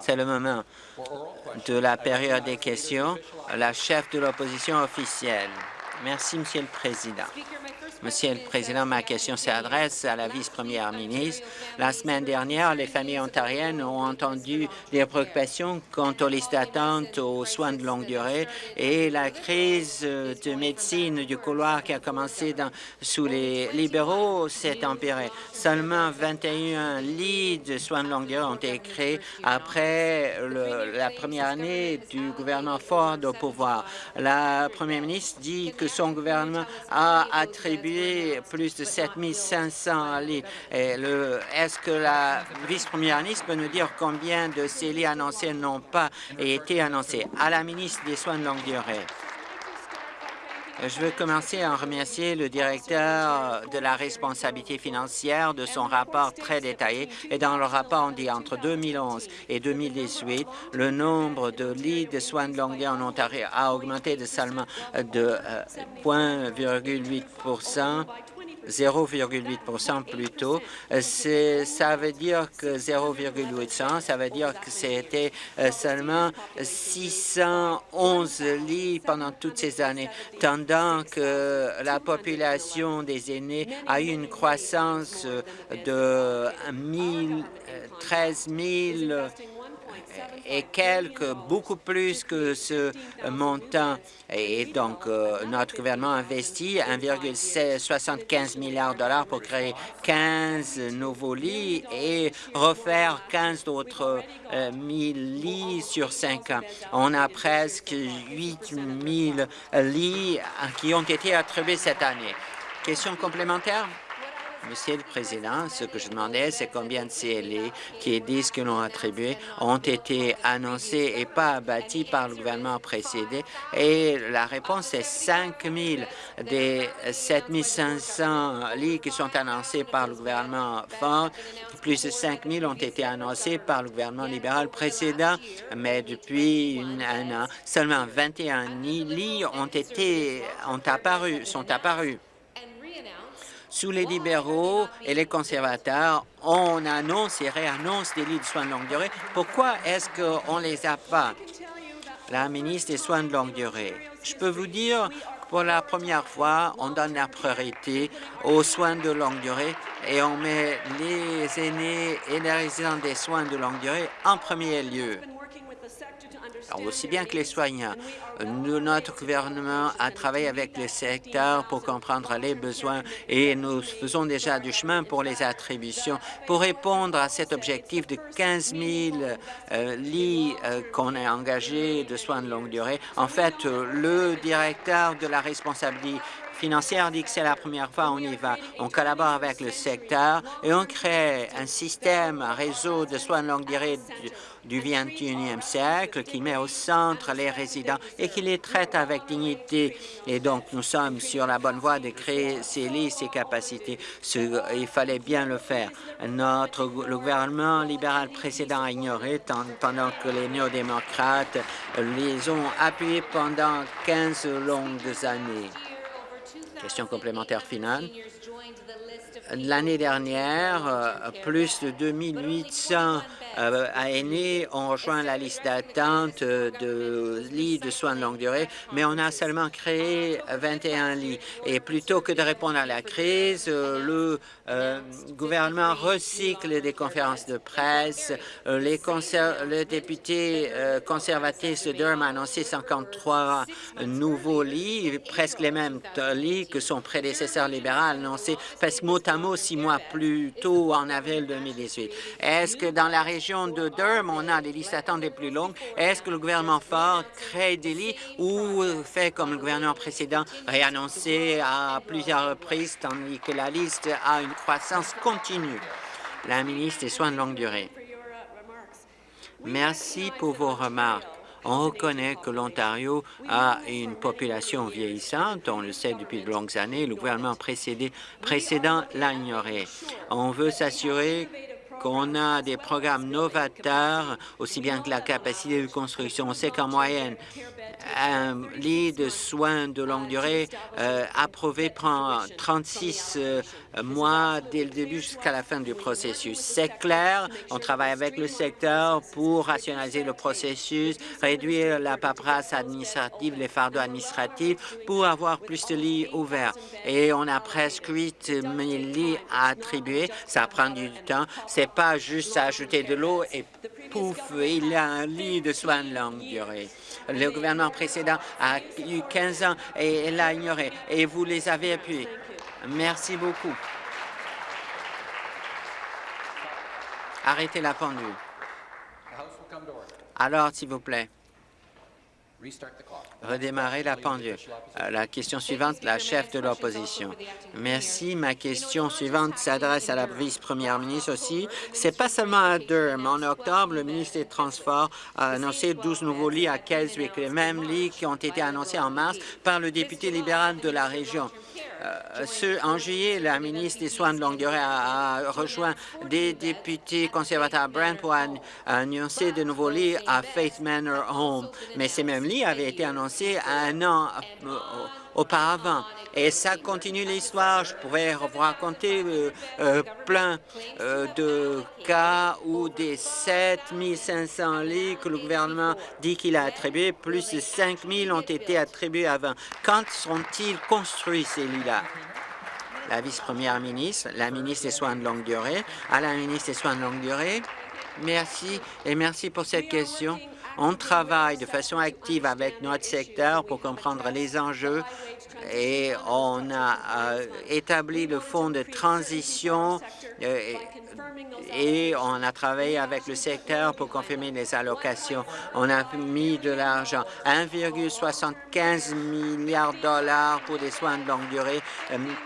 C'est le moment de la période des questions. La chef de l'opposition officielle. Merci, Monsieur le Président. Monsieur le Président, ma question s'adresse à la vice-première ministre. La semaine dernière, les familles ontariennes ont entendu des préoccupations quant aux listes d'attente aux soins de longue durée et la crise de médecine du couloir qui a commencé dans, sous les libéraux s'est empirée. Seulement 21 lits de soins de longue durée ont été créés après le, la première année du gouvernement Ford au pouvoir. La première ministre dit que son gouvernement a attribué plus de 7500 lits. Est-ce que la vice-première ministre peut nous dire combien de ces lits annoncés n'ont pas été annoncés? À la ministre des Soins de longue durée. Je veux commencer en remercier le directeur de la responsabilité financière de son rapport très détaillé. Et dans le rapport, on dit entre 2011 et 2018, le nombre de lits de soins de longue durée en Ontario a augmenté de seulement de 0,8 euh, 0,8 plus tôt. Ça veut dire que 0,8 ça veut dire que c'était euh, seulement 611 lits pendant toutes ces années, tandis que la population des aînés a eu une croissance de 13 000 et quelques, beaucoup plus que ce montant. Et donc, euh, notre gouvernement investit 1,75 milliard de dollars pour créer 15 nouveaux lits et refaire 15 autres euh, 1000 lits sur 5 ans. On a presque 8 000 lits qui ont été attribués cette année. Question complémentaire? Monsieur le Président, ce que je demandais, c'est combien de CLE qui disent que l'on attribué ont été annoncés et pas bâtis par le gouvernement précédé. Et la réponse est 5 000 des 7 500 lits qui sont annoncés par le gouvernement Ford. Plus de 5 000 ont été annoncés par le gouvernement libéral précédent, mais depuis un an, seulement 21 lits ont été ont apparu, sont apparus sous les libéraux et les conservateurs, on annonce et réannonce des lits de soins de longue durée. Pourquoi est-ce qu'on ne les a pas? La ministre des Soins de longue durée. Je peux vous dire que pour la première fois, on donne la priorité aux soins de longue durée et on met les aînés et les résidents des soins de longue durée en premier lieu aussi bien que les soignants. notre gouvernement a travaillé avec le secteur pour comprendre les besoins et nous faisons déjà du chemin pour les attributions pour répondre à cet objectif de 15 000 euh, lits euh, qu'on a engagés de soins de longue durée. En fait, le directeur de la responsabilité financière dit que c'est la première fois on y va. On collabore avec le secteur et on crée un système, un réseau de soins de longue durée du 21e siècle qui met au centre les résidents et qui les traite avec dignité. Et donc, nous sommes sur la bonne voie de créer ces lits, ces capacités. il fallait bien le faire. Notre, le gouvernement libéral précédent a ignoré, pendant que les néo-démocrates les ont appuyés pendant 15 longues années. Question complémentaire finale. L'année dernière, euh, plus de 2800 euh, aînés ont rejoint la liste d'attente de lits de soins de longue durée, mais on a seulement créé 21 lits. Et plutôt que de répondre à la crise, euh, le euh, gouvernement recycle des conférences de presse. les le député conservateur de Durham a annoncé 53 nouveaux lits, presque les mêmes lits que son prédécesseur libéral a annoncé, presque mot à six mois plus tôt, en avril 2018. Est-ce que dans la région de Durham, on a des listes d'attente les plus longues? Est-ce que le gouvernement Ford crée des lits ou fait comme le gouvernement précédent, réannoncé à plusieurs reprises, tandis que la liste a une croissance continue? La ministre des Soins de longue durée. Merci pour vos remarques. On reconnaît que l'Ontario a une population vieillissante, on le sait depuis de longues années, le gouvernement précédent l'a ignoré. On veut s'assurer qu'on a des programmes novateurs, aussi bien que la capacité de construction. On sait qu'en moyenne, un lit de soins de longue durée euh, approuvé prend 36 euh, mois dès le début jusqu'à la fin du processus. C'est clair, on travaille avec le secteur pour rationaliser le processus, réduire la paperasse administrative, les fardeaux administratifs, pour avoir plus de lits ouverts. Et on a presque 8 000 lits à attribuer. Ça prend du temps. Pas juste ajouter de l'eau et pouf, il y a un lit de soins de longue durée. Le gouvernement précédent a eu 15 ans et l'a ignoré, et vous les avez appuyés. Merci beaucoup. Arrêtez la pendule. Alors, s'il vous plaît. Redémarrer la pendule. Euh, la question suivante, la chef de l'opposition. Merci. Ma question suivante s'adresse à la vice-première ministre aussi. C'est pas seulement à Durham. En octobre, le ministre des Transports a annoncé 12 nouveaux lits à Keswick, les mêmes lits qui ont été annoncés en mars par le député libéral de la région. Euh, en juillet, la ministre des Soins de longue durée a, rejoint des députés conservateurs à Brent pour annoncer de nouveaux lits à Faith Manor Home. Mais ces mêmes lits avaient été annoncés un an euh, auparavant. Et ça continue l'histoire. Je pourrais vous raconter euh, euh, plein de cas où des 7 500 lits que le gouvernement dit qu'il a attribués, plus de 5 000 ont été attribués avant. Quand seront-ils construits, ces lits-là? La vice-première ministre, la ministre des Soins de longue durée, à la ministre des Soins de longue durée, merci et merci pour cette question. On travaille de façon active avec notre secteur pour comprendre les enjeux et on a euh, établi le fonds de transition euh, et on a travaillé avec le secteur pour confirmer les allocations. On a mis de l'argent, 1,75 milliard de dollars pour des soins de longue durée,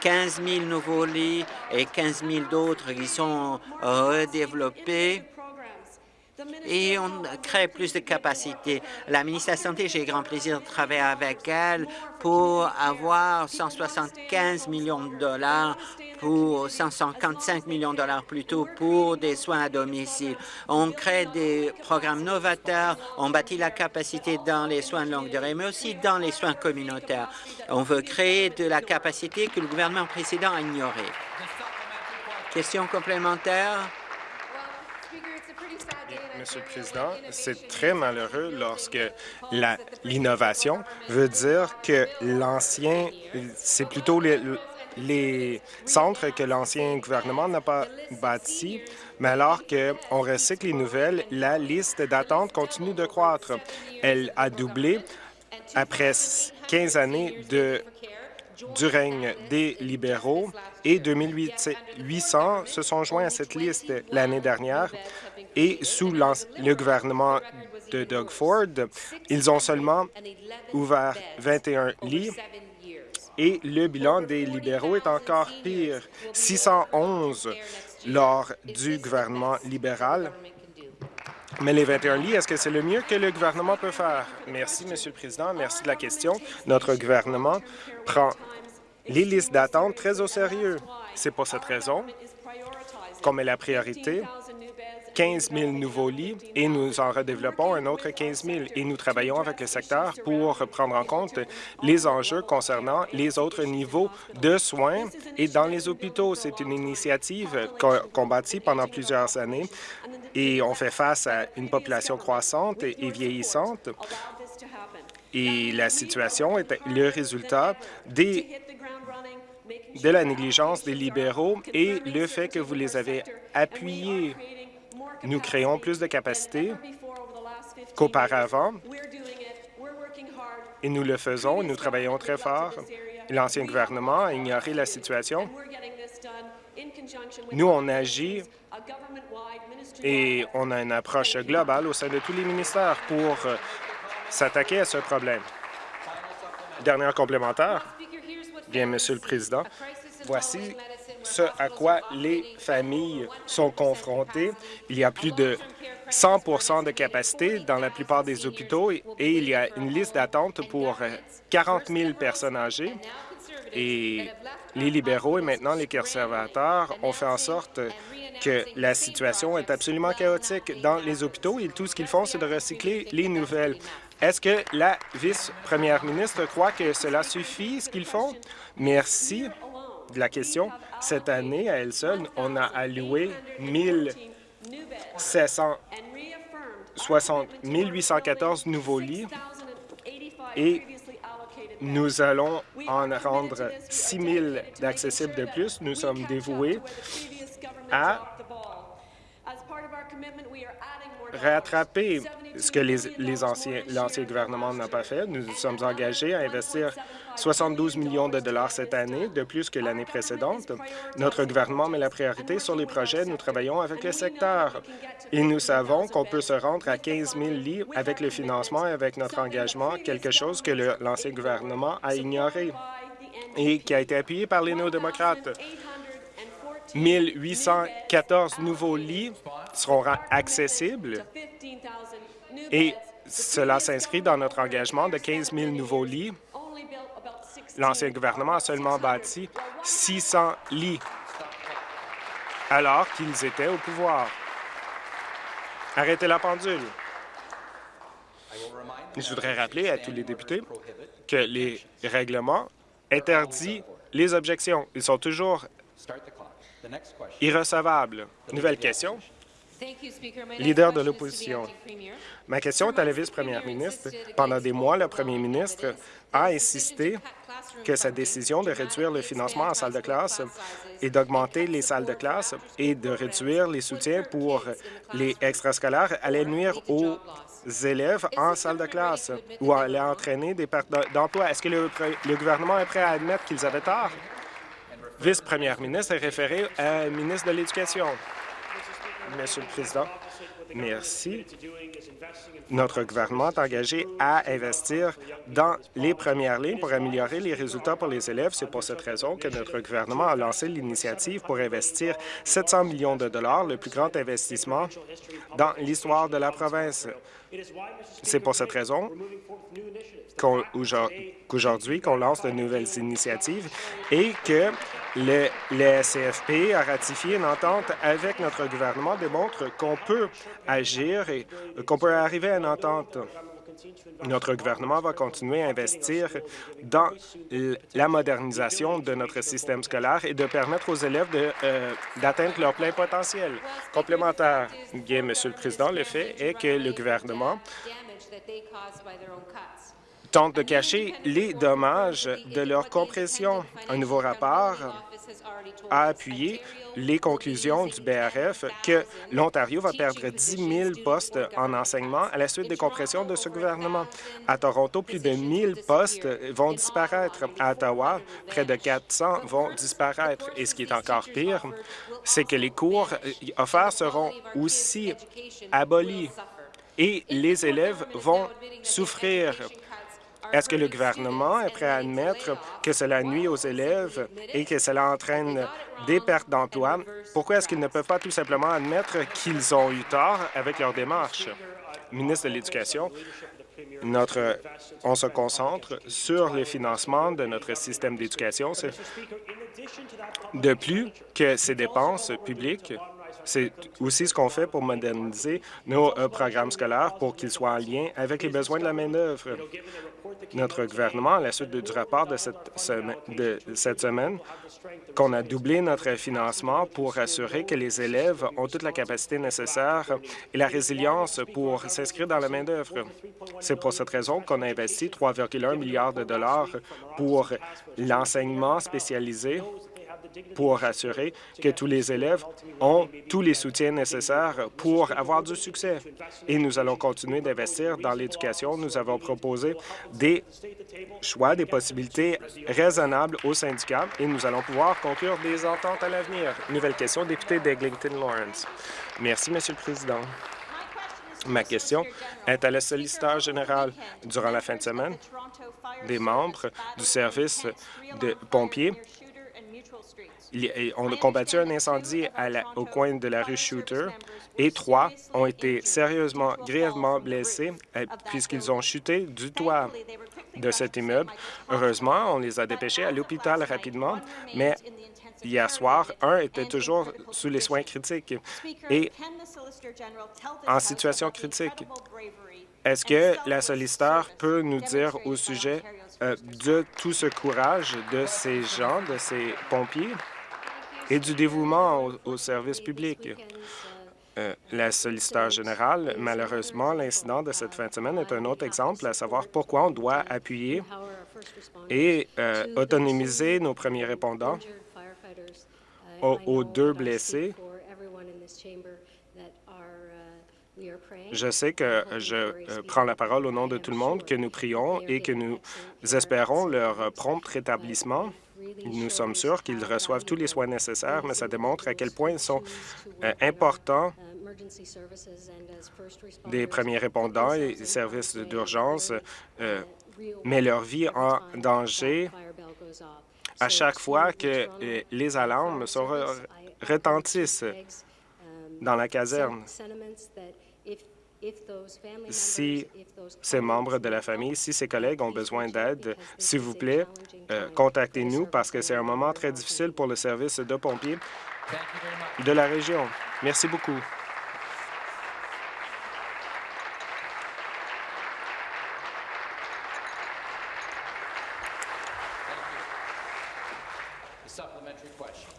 15 euh, 000 nouveaux lits et 15 000 d'autres qui sont redéveloppés et on crée plus de capacités. La ministre de la Santé, j'ai grand plaisir de travailler avec elle pour avoir 175 millions de dollars pour 155 millions de dollars plutôt pour des soins à domicile. On crée des programmes novateurs, on bâtit la capacité dans les soins de longue durée, mais aussi dans les soins communautaires. On veut créer de la capacité que le gouvernement précédent a ignorée. Question complémentaire? Monsieur le Président. C'est très malheureux lorsque l'innovation veut dire que l'ancien, c'est plutôt les, centres que l'ancien gouvernement n'a pas bâtis, mais alors qu'on recycle les nouvelles, la liste d'attente continue de croître. Elle a doublé après 15 années de du règne des libéraux et 2800 se sont joints à cette liste l'année dernière et sous le gouvernement de Doug Ford, ils ont seulement ouvert 21 lits et le bilan des libéraux est encore pire, 611 lors du gouvernement libéral. Mais les 21 lits, est-ce que c'est le mieux que le gouvernement peut faire? Merci, Monsieur le Président. Merci de la question. Notre gouvernement prend les listes d'attente très au sérieux. C'est pour cette raison qu'on met la priorité 15 000 nouveaux lits et nous en redéveloppons un autre 15 000. Et nous travaillons avec le secteur pour prendre en compte les enjeux concernant les autres niveaux de soins et dans les hôpitaux. C'est une initiative qu'on bâtit pendant plusieurs années et on fait face à une population croissante et vieillissante. Et la situation est le résultat des de la négligence des libéraux et le fait que vous les avez appuyés nous créons plus de capacités qu'auparavant et nous le faisons. Nous travaillons très fort. L'ancien gouvernement a ignoré la situation. Nous, on agit et on a une approche globale au sein de tous les ministères pour s'attaquer à ce problème. Dernière complémentaire. Bien, Monsieur le Président, voici ce à quoi les familles sont confrontées. Il y a plus de 100% de capacité dans la plupart des hôpitaux et il y a une liste d'attente pour 40 000 personnes âgées. et les libéraux et maintenant les conservateurs ont fait en sorte que la situation est absolument chaotique dans les hôpitaux et tout ce qu'ils font, c'est de recycler les nouvelles. Est-ce que la vice-première ministre croit que cela suffit, ce qu'ils font? Merci de la question. Cette année, à elle seule, on a alloué 1814 nouveaux lits et nous allons en rendre 6 000 d'accessibles de plus. Nous sommes dévoués à rattraper ce que les, anciens, l'ancien gouvernement n'a pas fait. Nous nous sommes engagés à investir 72 millions de dollars cette année, de plus que l'année précédente. Notre gouvernement met la priorité sur les projets. Nous travaillons avec le secteur et nous savons qu'on peut se rendre à 15 000 lits avec le financement et avec notre engagement, quelque chose que l'ancien gouvernement a ignoré et qui a été appuyé par les néo-démocrates. 1814 nouveaux lits seront accessibles et cela s'inscrit dans notre engagement de 15 000 nouveaux lits. L'ancien gouvernement a seulement bâti 600 lits alors qu'ils étaient au pouvoir. Arrêtez la pendule. Je voudrais rappeler à tous les députés que les règlements interdisent les objections. Ils sont toujours irrecevables. Nouvelle question. Leader de l'opposition. Ma question est à la vice-première ministre. Pendant des mois, le premier ministre a insisté que sa décision de réduire le financement en salle de classe et d'augmenter les salles de classe et de réduire les soutiens pour les extrascolaires allait nuire aux élèves en salle de classe ou allait entraîner des pertes d'emploi. Est-ce que le, le gouvernement est prêt à admettre qu'ils avaient tort? Vice-première ministre est référé à ministre de l'Éducation. Monsieur le Président, merci. Notre gouvernement est engagé à investir dans les premières lignes pour améliorer les résultats pour les élèves. C'est pour cette raison que notre gouvernement a lancé l'initiative pour investir 700 millions de dollars, le plus grand investissement dans l'histoire de la province. C'est pour cette raison qu'aujourd'hui, qu'on lance de nouvelles initiatives et que le, CFP a ratifié une entente avec notre gouvernement démontre qu'on peut agir et qu'on peut arriver à une entente. Notre gouvernement va continuer à investir dans la modernisation de notre système scolaire et de permettre aux élèves euh, d'atteindre leur plein potentiel. Complémentaire, bien, Monsieur le Président, le fait est que le gouvernement tente de cacher les dommages de leur compression. Un nouveau rapport a appuyé les conclusions du BRF que l'Ontario va perdre 10 000 postes en enseignement à la suite des compressions de ce gouvernement. À Toronto, plus de 1 000 postes vont disparaître. À Ottawa, près de 400 vont disparaître. Et ce qui est encore pire, c'est que les cours offerts seront aussi abolis et les élèves vont souffrir. Est-ce que le gouvernement est prêt à admettre que cela nuit aux élèves et que cela entraîne des pertes d'emploi? Pourquoi est-ce qu'ils ne peuvent pas tout simplement admettre qu'ils ont eu tort avec leur démarche? Ministre de l'Éducation, notre, on se concentre sur le financement de notre système d'éducation. De plus que ces dépenses publiques, c'est aussi ce qu'on fait pour moderniser nos euh, programmes scolaires pour qu'ils soient en lien avec les besoins de la main-d'œuvre. Notre gouvernement, à la suite du rapport de cette semaine, qu'on a doublé notre financement pour assurer que les élèves ont toute la capacité nécessaire et la résilience pour s'inscrire dans la main-d'œuvre. C'est pour cette raison qu'on a investi 3,1 milliards de dollars pour l'enseignement spécialisé pour assurer que tous les élèves ont tous les soutiens nécessaires pour avoir du succès. Et nous allons continuer d'investir dans l'éducation. Nous avons proposé des choix, des possibilités raisonnables aux syndicats et nous allons pouvoir conclure des ententes à l'avenir. Nouvelle question, député d'Eglinton Lawrence. Merci, Monsieur le Président. Ma question est à la solliciteur générale. Durant la fin de semaine, des membres du service de pompiers on a combattu un incendie au coin de la rue Shooter et trois ont été sérieusement, grièvement blessés euh, puisqu'ils ont chuté du toit. de cet immeuble. Heureusement, on les a dépêchés à l'hôpital rapidement, mais hier soir, un était toujours sous les soins critiques et en situation critique. Est-ce que la solliciteur peut nous dire au sujet euh, de tout ce courage de ces gens, de ces pompiers? Et du dévouement au, service public? Euh, la solliciteur générale, malheureusement, l'incident de cette fin de semaine est un autre exemple à savoir pourquoi on doit appuyer et euh, autonomiser nos premiers répondants aux deux blessés Je sais que je euh, prends la parole au nom de tout le monde, que nous prions et que nous espérons leur prompt rétablissement. Nous sommes sûrs qu'ils reçoivent tous les soins nécessaires, mais ça démontre à quel point ils sont euh, importants. Des premiers répondants et des services d'urgence euh, mettent leur vie en danger. À chaque fois que les alarmes retentissent dans la caserne si ces membres de la famille, si ces collègues ont besoin d'aide, s'il vous plaît, euh, contactez-nous parce que c'est un moment très difficile pour le service de pompiers de la région. Merci beaucoup.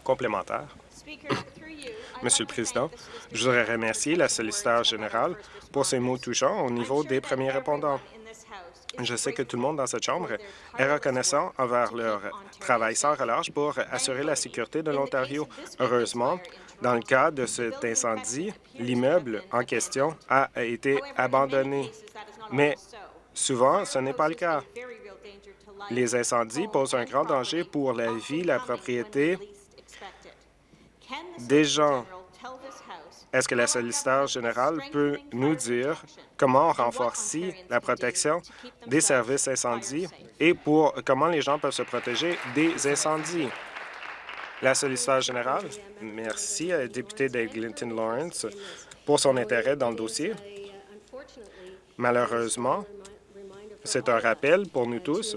Complémentaire. Monsieur le Président, je voudrais remercier la solliciteur générale pour ses mots touchants au niveau des premiers répondants. Je sais que tout le monde dans cette Chambre est reconnaissant envers leur travail sans relâche pour assurer la sécurité de l'Ontario. Heureusement, dans le cas de cet incendie, l'immeuble en question a été abandonné. Mais souvent, ce n'est pas le cas. Les incendies posent un grand danger pour la vie, la propriété des gens. Est-ce que la solliciteur générale peut nous dire comment renforcer la protection des services incendies et pour comment les gens peuvent se protéger des incendies? La solliciteur générale, merci à la députée d'Eglinton Lawrence pour son intérêt dans le dossier. Malheureusement, c'est un rappel pour nous tous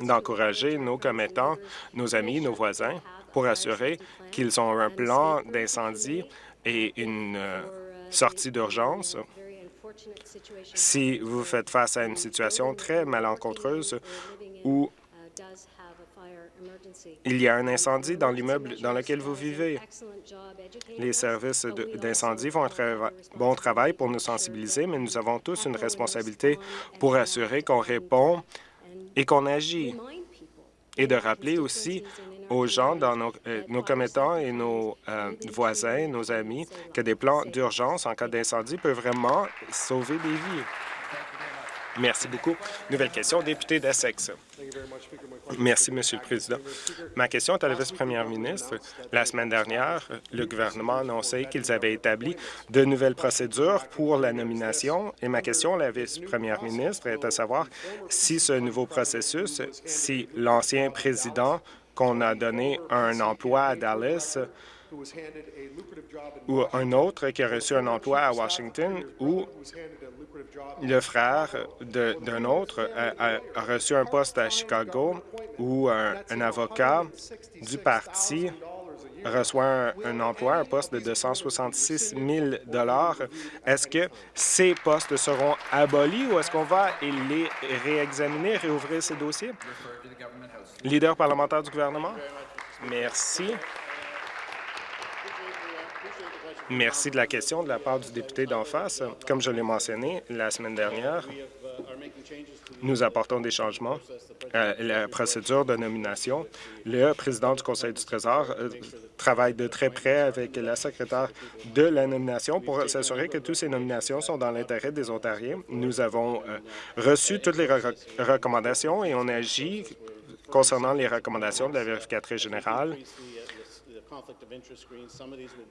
d'encourager nos commettants, nos amis, nos voisins pour assurer qu'ils ont un plan d'incendie et une euh, sortie d'urgence. Si vous faites face à une situation très malencontreuse où il y a un incendie dans l'immeuble dans lequel vous vivez. Les services d'incendie font un très bon travail pour nous sensibiliser, mais nous avons tous une responsabilité pour assurer qu'on répond et qu'on agit. Et de rappeler aussi aux gens dans nos, euh, commettants et nos euh, voisins, nos amis, que des plans d'urgence en cas d'incendie peuvent vraiment sauver des vies. Merci beaucoup. Nouvelle question, député d'Essex. Merci, Monsieur le Président. Ma question est à la vice-première ministre. La semaine dernière, le gouvernement a annoncé qu'ils avaient établi de nouvelles procédures pour la nomination et ma question à la vice-première ministre est à savoir si ce nouveau processus, si l'ancien président qu'on a donné un emploi à Dallas ou un autre qui a reçu un emploi à Washington ou le frère d'un autre a, reçu un poste à Chicago ou un, avocat du parti reçoit un, emploi, un poste de 266 000 Est-ce que ces postes seront abolis ou est-ce qu'on va les réexaminer, réouvrir ces dossiers? Leader parlementaire du gouvernement. Merci. Merci de la question de la part du député d'en face. Comme je l'ai mentionné la semaine dernière, nous apportons des changements à la procédure de nomination. Le président du Conseil du Trésor euh, travaille de très près avec la secrétaire de la nomination pour s'assurer que toutes ces nominations sont dans l'intérêt des Ontariens. Nous avons euh, reçu toutes les recommandations et on agit concernant les recommandations de la vérificatrice générale,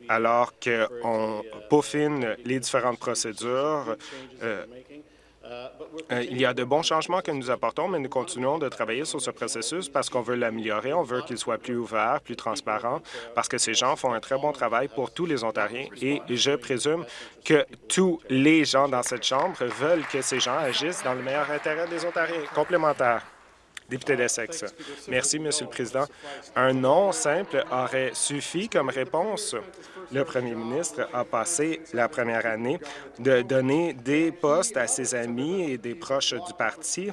alors qu'on peaufine les différentes procédures, euh, Euh, il y a de bons changements que nous apportons, mais nous continuons de travailler sur ce processus parce qu'on veut l'améliorer, on veut qu'il soit plus ouvert, plus transparent, parce que ces gens font un très bon travail pour tous les Ontariens et je présume que tous les gens dans cette Chambre veulent que ces gens agissent dans le meilleur intérêt des Ontariens. Complémentaire. Député d'Essex. Merci, Monsieur le Président. Un nom simple aurait suffi comme réponse. Le premier ministre a passé la première année de donner des postes à ses amis et des proches du parti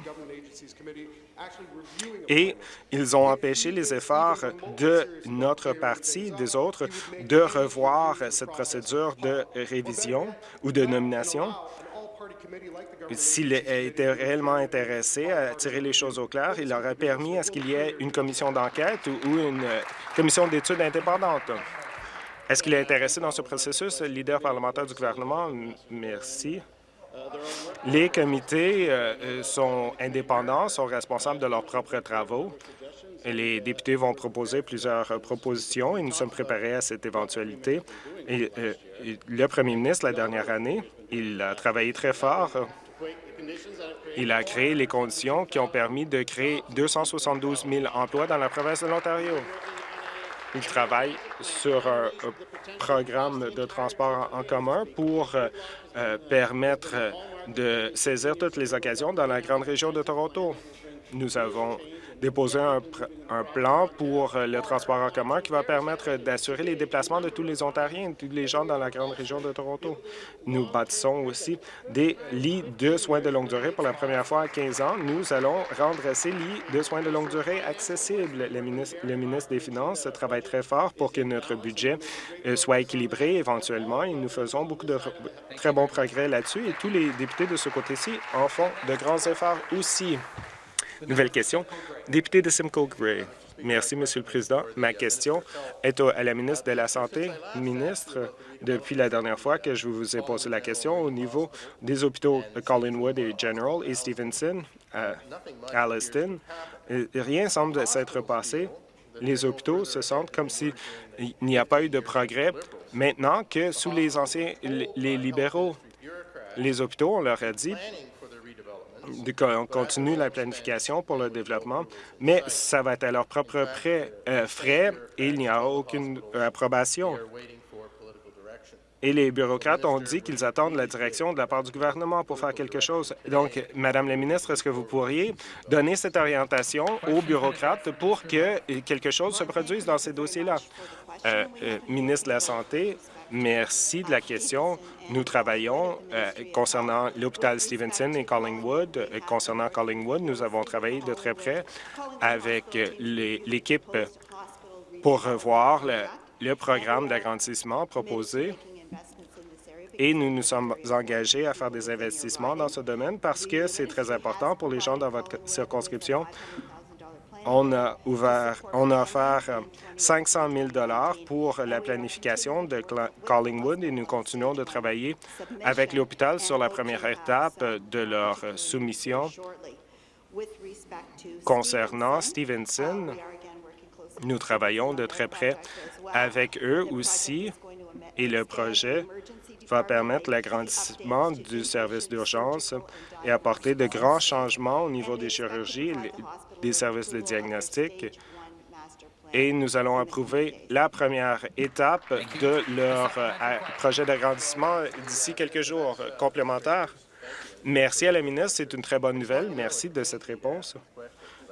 et ils ont empêché les efforts de notre parti, des autres, de revoir cette procédure de révision ou de nomination s'il était réellement intéressé à tirer les choses au clair, il aurait permis à ce qu'il y ait une commission d'enquête ou une commission d'études indépendante. Est-ce qu'il est intéressé dans ce processus, le leader parlementaire du gouvernement? Merci. Les comités euh, euh, sont indépendants, sont responsables de leurs propres travaux. Les députés vont proposer plusieurs propositions et nous sommes préparés à cette éventualité. Et, euh, le premier ministre, la dernière année, il a travaillé très fort. Il a créé les conditions qui ont permis de créer 272 000 emplois dans la province de l'Ontario. Il travaille sur un programme de transport en commun pour euh, euh, permettre de saisir toutes les occasions dans la grande région de Toronto. Nous avons déposer un, plan pour euh, le transport en commun qui va permettre d'assurer les déplacements de tous les Ontariens, tous les gens dans la grande région de Toronto. Nous bâtissons aussi des lits de soins de longue durée. Pour la première fois en 15 ans, nous allons rendre ces lits de soins de longue durée accessibles. Le ministre, le ministre des Finances travaille très fort pour que notre budget euh, soit équilibré éventuellement et nous faisons beaucoup de très bons progrès là-dessus et tous les députés de ce côté-ci en font de grands efforts aussi. Nouvelle question. Député de Simcoe Gray. Merci, Monsieur le Président. Ma question est à la ministre de la Santé. Ministre, depuis la dernière fois que je vous ai posé la question au niveau des hôpitaux de Collingwood et General et Stevenson à Alliston, rien semble s'être passé. Les hôpitaux se sentent comme s'il n'y a pas eu de progrès maintenant que sous les anciens les libéraux. Les hôpitaux, on leur a dit on continue la planification pour le développement, mais ça va être à leur propre euh, frais et il n'y a aucune approbation. Et les bureaucrates ont dit qu'ils attendent la direction de la part du gouvernement pour faire quelque chose. Donc, Madame la ministre, est-ce que vous pourriez donner cette orientation aux bureaucrates pour que quelque chose se produise dans ces dossiers-là? Euh, euh, ministre de la Santé, Merci de la question. Nous travaillons euh, concernant l'hôpital Stevenson et Collingwood. Euh, concernant Collingwood, nous avons travaillé de très près avec euh, l'équipe pour revoir le, programme d'agrandissement proposé et nous nous sommes engagés à faire des investissements dans ce domaine parce que c'est très important pour les gens dans votre circonscription on a ouvert, on a offert 500 000 pour la planification de Collingwood et nous continuons de travailler avec l'hôpital sur la première étape de leur soumission. Concernant Stevenson, nous travaillons de très près avec eux aussi et le projet va permettre l'agrandissement du service d'urgence et apporter de grands changements au niveau des chirurgies des services de diagnostic et nous allons approuver la première étape de leur euh, projet d'agrandissement d'ici quelques jours complémentaires. Merci à la ministre, c'est une très bonne nouvelle. Merci de cette réponse.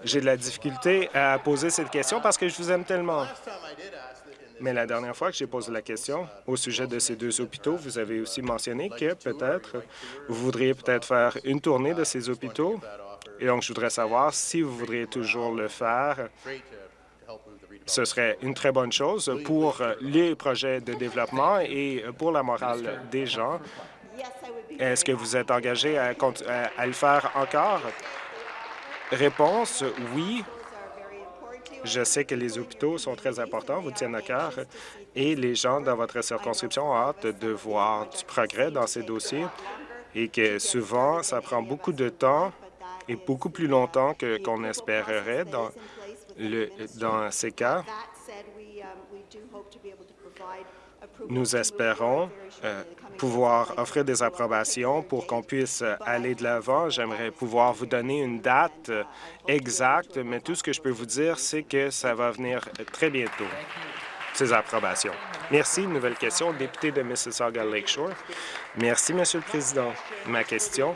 J'ai de la difficulté à poser cette question parce que je vous aime tellement. Mais la dernière fois que j'ai posé la question au sujet de ces deux hôpitaux, vous avez aussi mentionné que peut-être vous voudriez peut-être faire une tournée de ces hôpitaux et donc, je voudrais savoir si vous voudriez toujours le faire. Ce serait une très bonne chose pour les projets de développement et pour la morale des gens. Est-ce que vous êtes engagé à, le faire encore? Réponse, oui. Je sais que les hôpitaux sont très importants, vous tiennent à cœur, et les gens dans votre circonscription ont hâte de voir du progrès dans ces dossiers et que souvent, ça prend beaucoup de temps et beaucoup plus longtemps qu'on espérerait dans, le, dans ces cas. Nous espérons euh, pouvoir offrir des approbations pour qu'on puisse aller de l'avant. J'aimerais pouvoir vous donner une date exacte, mais tout ce que je peux vous dire, c'est que ça va venir très bientôt, ces approbations. Merci. Nouvelle question, député de Mississauga Lakeshore. Merci, Monsieur le Président. Ma question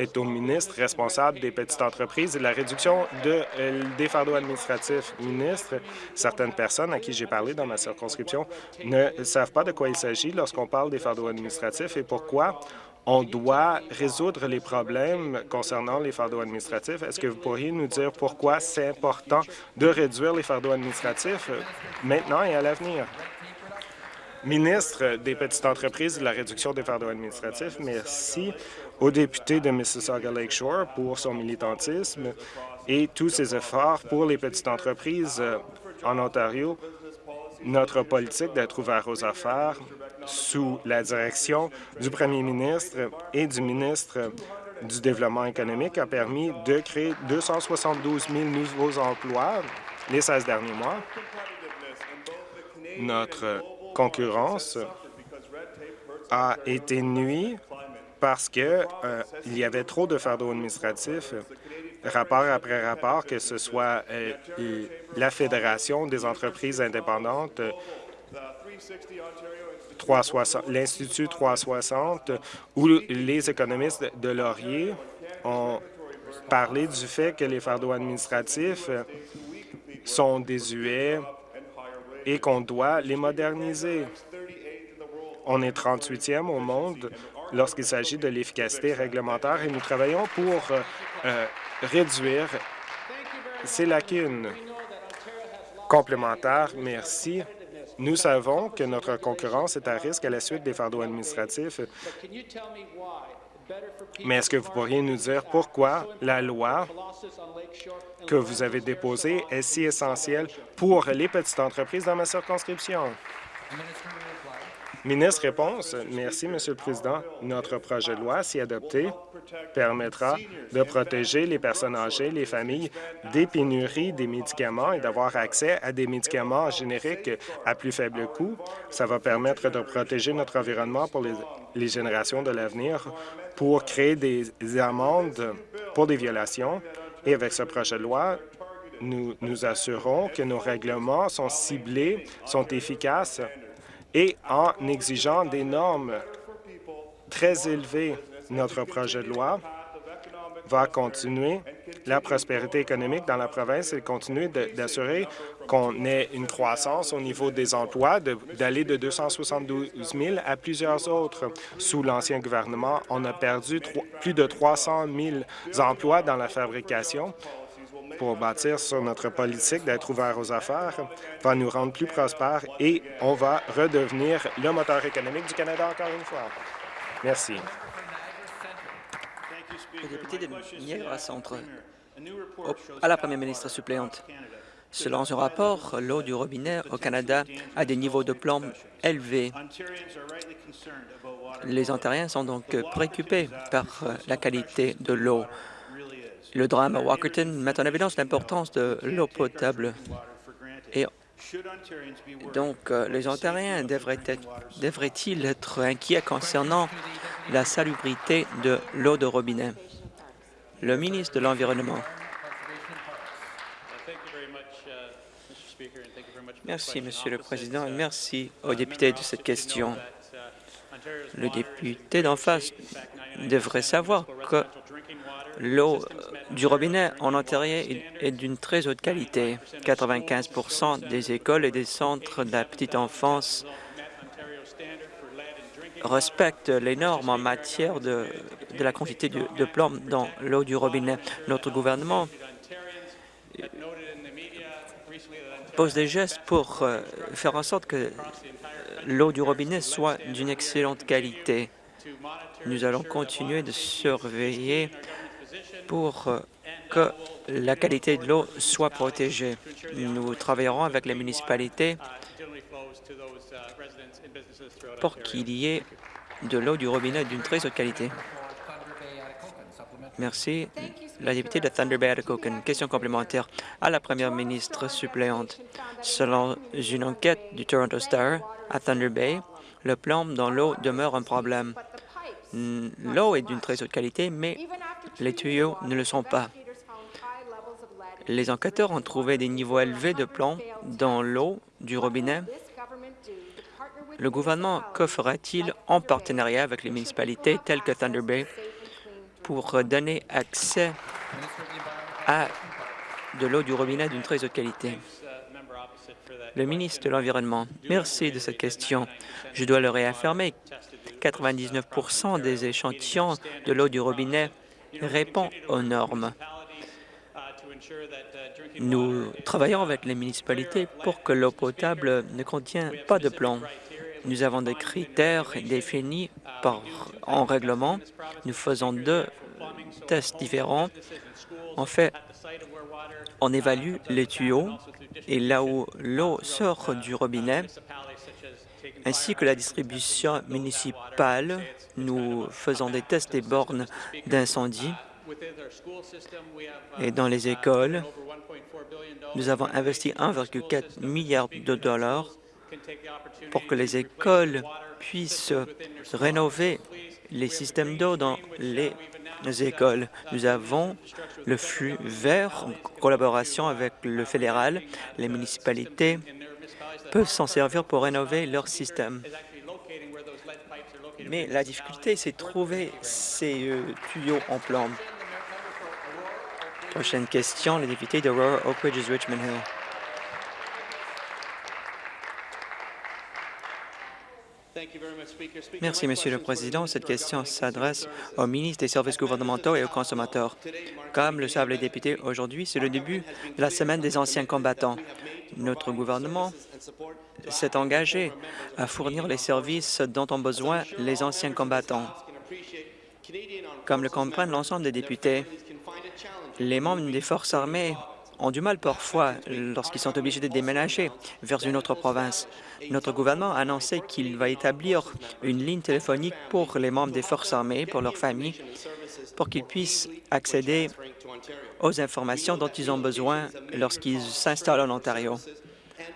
est au ministre responsable des petites entreprises et la réduction euh, des fardeaux administratifs. Ministre, certaines personnes à qui j'ai parlé dans ma circonscription ne savent pas de quoi il s'agit lorsqu'on parle des fardeaux administratifs et pourquoi on doit résoudre les problèmes concernant les fardeaux administratifs. Est-ce que vous pourriez nous dire pourquoi c'est important de réduire les fardeaux administratifs maintenant et à l'avenir? Ministre des Petites entreprises et de la réduction des fardeaux administratifs, merci au député de Mississauga Lakeshore pour son militantisme et tous ses efforts pour les petites entreprises euh, en Ontario. Notre politique d'être ouvert aux affaires sous la direction du premier ministre et du ministre du Développement économique a permis de créer 272 000 nouveaux emplois les 16 derniers mois. Notre concurrence a été nuit parce qu'il euh, y avait trop de fardeaux administratifs, rapport après rapport, que ce soit euh, la Fédération des entreprises indépendantes, l'Institut 360 ou les économistes de Laurier ont parlé du fait que les fardeaux administratifs sont désuets et qu'on doit les moderniser. On est 38e au monde lorsqu'il s'agit de l'efficacité réglementaire et nous travaillons pour euh, euh, réduire ces lacunes complémentaires. Merci. Nous savons que notre concurrence est à risque à la suite des fardeaux administratifs. Mais est-ce que vous pourriez nous dire pourquoi la loi que vous avez déposée est si essentielle pour les petites entreprises dans ma circonscription? Ministre réponse. Merci, Monsieur le Président. Notre projet de loi, si adopté, permettra de protéger les personnes âgées, les familles des pénuries des médicaments et d'avoir accès à des médicaments génériques à plus faible coût. Ça va permettre de protéger notre environnement pour les, générations de l'avenir, pour créer des amendes pour des violations. Et avec ce projet de loi, nous nous assurons que nos règlements sont ciblés, sont efficaces et en exigeant des normes très élevées. Notre projet de loi va continuer la prospérité économique dans la province et continuer d'assurer qu'on ait une croissance au niveau des emplois, d'aller de, 272 000 à plusieurs autres. Sous l'ancien gouvernement, on a perdu plus de 300 000 emplois dans la fabrication pour bâtir sur notre politique d'être ouvert aux affaires va nous rendre plus prospères et on va redevenir le moteur économique du Canada encore une fois. Merci. Le député de Niagara Centre. À la première ministre suppléante. Selon un rapport, l'eau du robinet au Canada a des niveaux de plomb élevés. Les Ontariens sont donc préoccupés par la qualité de l'eau. Le drame à Walkerton met en évidence l'importance de l'eau potable. Et donc, euh, les Ontariens devraient-ils être, inquiets concernant la salubrité de l'eau de robinet? Le ministre de l'Environnement. Merci, Monsieur le Président, et merci aux députés de cette question. Le député d'en face devrait savoir que l'eau du robinet en Ontario est d'une très haute qualité. 95% des écoles et des centres de la petite enfance respectent les normes en matière de, la quantité de, de plomb dans l'eau du robinet. Notre gouvernement pose des gestes pour euh, faire en sorte que l'eau du robinet soit d'une excellente qualité. Nous allons continuer de surveiller pour euh, que la qualité de l'eau soit protégée. Nous travaillerons avec les municipalités pour qu'il y ait de l'eau du robinet d'une très haute qualité. Merci. La députée de Thunder Bay Une Question complémentaire à la première ministre suppléante. Selon une enquête du Toronto Star à Thunder Bay, Le plomb dans l'eau demeure un problème. L'eau est d'une très haute qualité, mais les tuyaux ne le sont pas. Les enquêteurs ont trouvé des niveaux élevés de plomb dans l'eau du robinet. Le gouvernement, que fera-t-il en partenariat avec les municipalités telles que Thunder Bay pour donner accès à de l'eau du robinet d'une très haute qualité? Le ministre de l'Environnement, merci de cette question. Je dois le réaffirmer, 99% des échantillons de l'eau du robinet répond aux normes. Nous travaillons avec les municipalités pour que l'eau potable ne contienne pas de plomb. Nous avons des critères définis par, en règlement. Nous faisons deux tests différents. En fait, on évalue les tuyaux et là où l'eau sort du robinet, ainsi que la distribution municipale. Nous faisons des tests des bornes d'incendie et dans les écoles, nous avons investi 1,4 milliard de dollars pour que les écoles puissent rénover les systèmes d'eau dans les écoles. Nous avons le flux vert en collaboration avec le fédéral. Les municipalités peuvent s'en servir pour rénover leur système. Mais la difficulté, c'est de trouver ces euh, tuyaux en plomb. Prochaine question, le député de Aurora Oak Ridges Richmond Hill. Merci, Monsieur le Président. Cette question s'adresse au ministre des Services gouvernementaux et aux consommateurs. Comme le savent les députés, aujourd'hui, c'est le début de la semaine des anciens combattants. Notre gouvernement s'est engagé à fournir les services dont ont besoin les anciens combattants. Comme le comprennent l'ensemble des députés, les membres des forces armées ont du mal parfois lorsqu'ils sont obligés de déménager vers une autre province. Notre gouvernement a annoncé qu'il va établir une ligne téléphonique pour les membres des forces armées, pour leurs familles, pour qu'ils puissent accéder aux informations dont ils ont besoin lorsqu'ils s'installent en Ontario.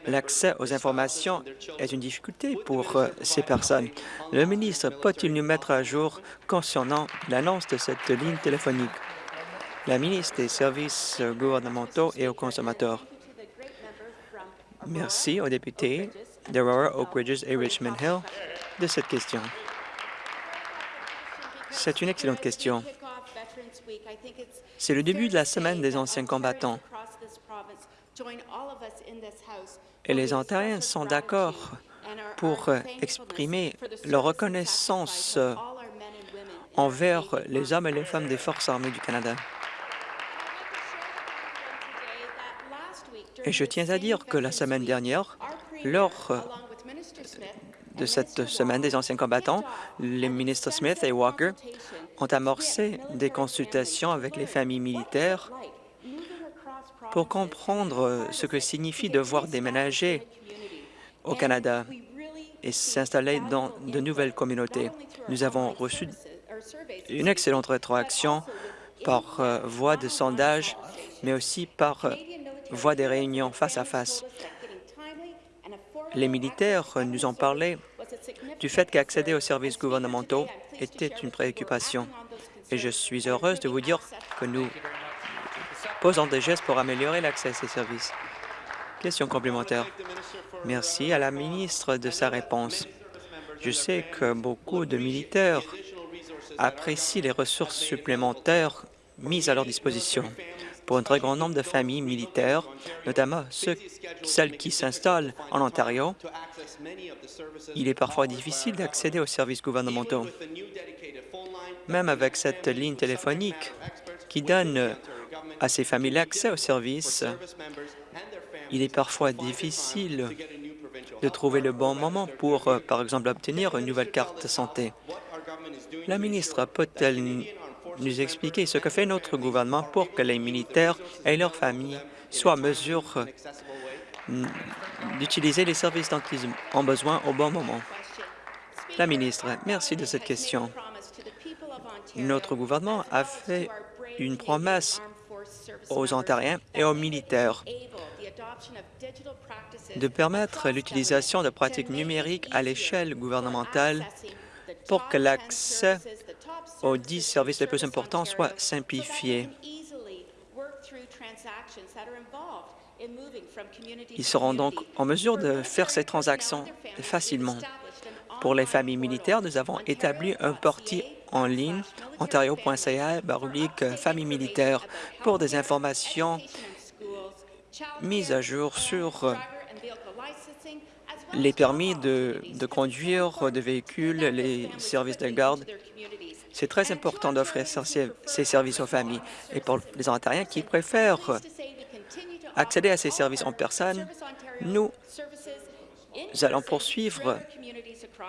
L'accès aux informations est une difficulté pour euh, ces personnes. Le ministre peut-il nous mettre à jour concernant l'annonce de cette ligne téléphonique? La ministre des Services gouvernementaux et aux consommateurs. Merci aux députés d'Aurora, Oak Ridges et Richmond Hill de cette question. C'est une excellente question. C'est le début de la semaine des anciens combattants. Et les Ontariens sont d'accord pour exprimer leur reconnaissance envers les hommes et les femmes des Forces armées du Canada. Et je tiens à dire que la semaine dernière, lors de cette semaine des anciens combattants, les ministres Smith et Walker ont amorcé des consultations avec les familles militaires pour comprendre ce que signifie devoir déménager au Canada et s'installer dans de nouvelles communautés. Nous avons reçu une excellente rétroaction par euh, voie de sondage, mais aussi par euh, voie des réunions face à face. Les militaires nous ont parlé du fait qu'accéder aux services gouvernementaux était une préoccupation. Et je suis heureuse de vous dire que nous posons des gestes pour améliorer l'accès à ces services. Question complémentaire. Merci à la ministre de sa réponse. Je sais que beaucoup de militaires apprécient les ressources supplémentaires mises à leur disposition pour un très grand nombre de familles militaires, notamment celles qui s'installent en Ontario. Il est parfois difficile d'accéder aux services gouvernementaux. Même avec cette ligne téléphonique qui donne à ces familles l'accès aux services, il est parfois difficile de trouver le bon moment pour, euh, par exemple, obtenir une nouvelle carte santé. La ministre peut-elle nous expliquer ce que fait notre gouvernement pour que les militaires et leurs familles soient en mesure d'utiliser les services dont ils ont besoin au bon moment. La ministre, merci de cette question. Notre gouvernement a fait une promesse aux Ontariens et aux militaires de permettre l'utilisation de pratiques numériques à l'échelle gouvernementale pour que l'accès aux dix services les plus importants soit simplifié. Ils seront donc en mesure de faire ces transactions facilement. Pour les familles militaires, nous avons établi un portier en ligne, ontario.ca, barublique famille militaire, pour des informations mises à jour sur les permis de, de conduire de véhicules, les services de garde. C'est très important d'offrir ces services aux familles. Et pour les Ontariens qui préfèrent accéder à ces services en personne, nous allons poursuivre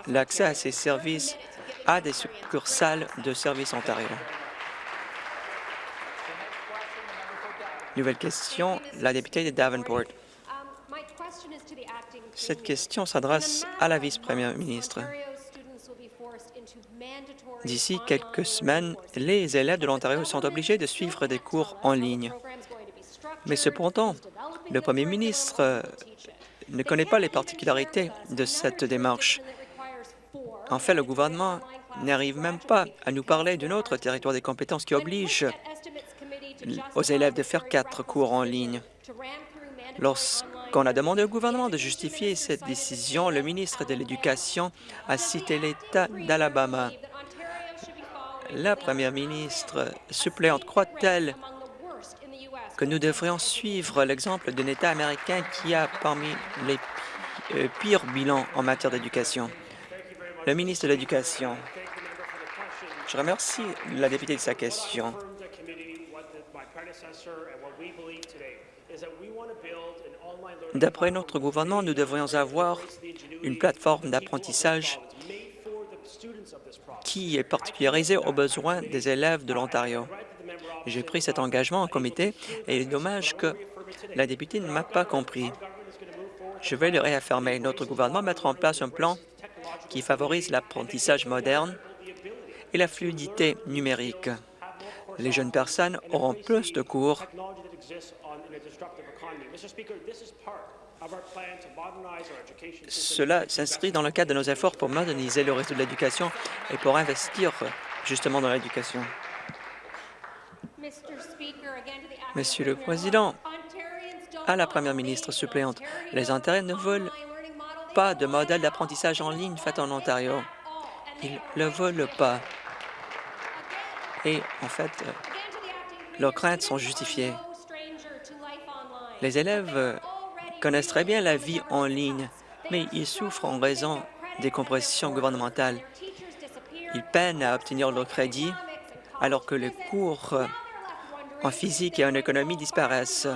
l'accès à ces services à des succursales de Services Ontario. Nouvelle question, la députée de Davenport. Cette question s'adresse à la vice-première ministre. D'ici quelques semaines, les élèves de l'Ontario sont obligés de suivre des cours en ligne. Mais cependant, le premier ministre euh, ne connaît pas les particularités de cette démarche. En fait, le gouvernement n'arrive même pas à nous parler d'un autre territoire des compétences qui oblige aux élèves de faire quatre cours en ligne. Lorsqu'on a demandé au gouvernement de justifier cette décision, le ministre de l'Éducation a cité l'État d'Alabama. La première ministre suppléante croit-elle que nous devrions suivre l'exemple d'un État américain qui a parmi les euh, pires bilans en matière d'éducation? Le ministre de l'Éducation. Je remercie la députée de sa question. D'après notre gouvernement, nous devrions avoir une plateforme d'apprentissage qui est particularisée aux besoins des élèves de l'Ontario. J'ai pris cet engagement en comité et il est dommage que la députée ne m'a pas compris. Je vais le réaffirmer. Notre gouvernement mettra en place un plan qui favorise l'apprentissage moderne et la fluidité numérique. Les jeunes personnes auront plus de cours cela s'inscrit dans le cadre de nos efforts pour moderniser le réseau de l'éducation et pour investir justement dans l'éducation. Monsieur le Président, à la Première ministre suppléante, les Ontariens ne veulent pas de modèle d'apprentissage en ligne fait en Ontario. Ils ne le veulent pas. Et en fait, leurs craintes sont justifiées. Les élèves connaissent très bien la vie en ligne, mais ils souffrent en raison des compressions gouvernementales. Ils peinent à obtenir leur crédit alors que les cours en physique et en économie disparaissent.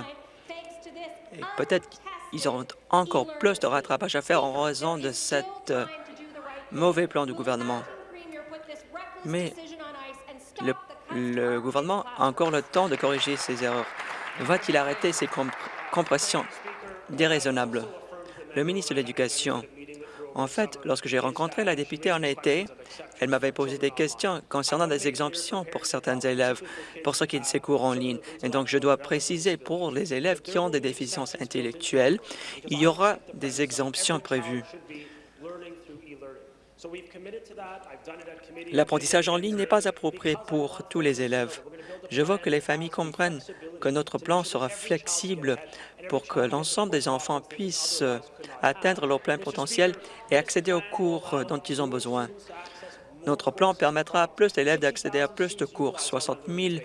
Et peut-être qu'ils auront encore plus de rattrapage à faire en raison de cet euh, mauvais plan du gouvernement. Mais le, gouvernement a encore le temps de corriger ces erreurs. Va-t-il arrêter ces compressions déraisonnables? Le ministre de l'Éducation en fait, lorsque j'ai rencontré la députée en été, elle m'avait posé des questions concernant des exemptions pour certains élèves pour ce qui de ces cours en ligne. Et donc, je dois préciser pour les élèves qui ont des déficiences intellectuelles, il y aura des exemptions prévues. L'apprentissage en ligne n'est pas approprié pour tous les élèves. Je veux que les familles comprennent que notre plan sera flexible pour que l'ensemble des enfants puissent atteindre leur plein potentiel et accéder aux cours dont ils ont besoin. Notre plan permettra à plus d'élèves d'accéder à plus de cours. 60 000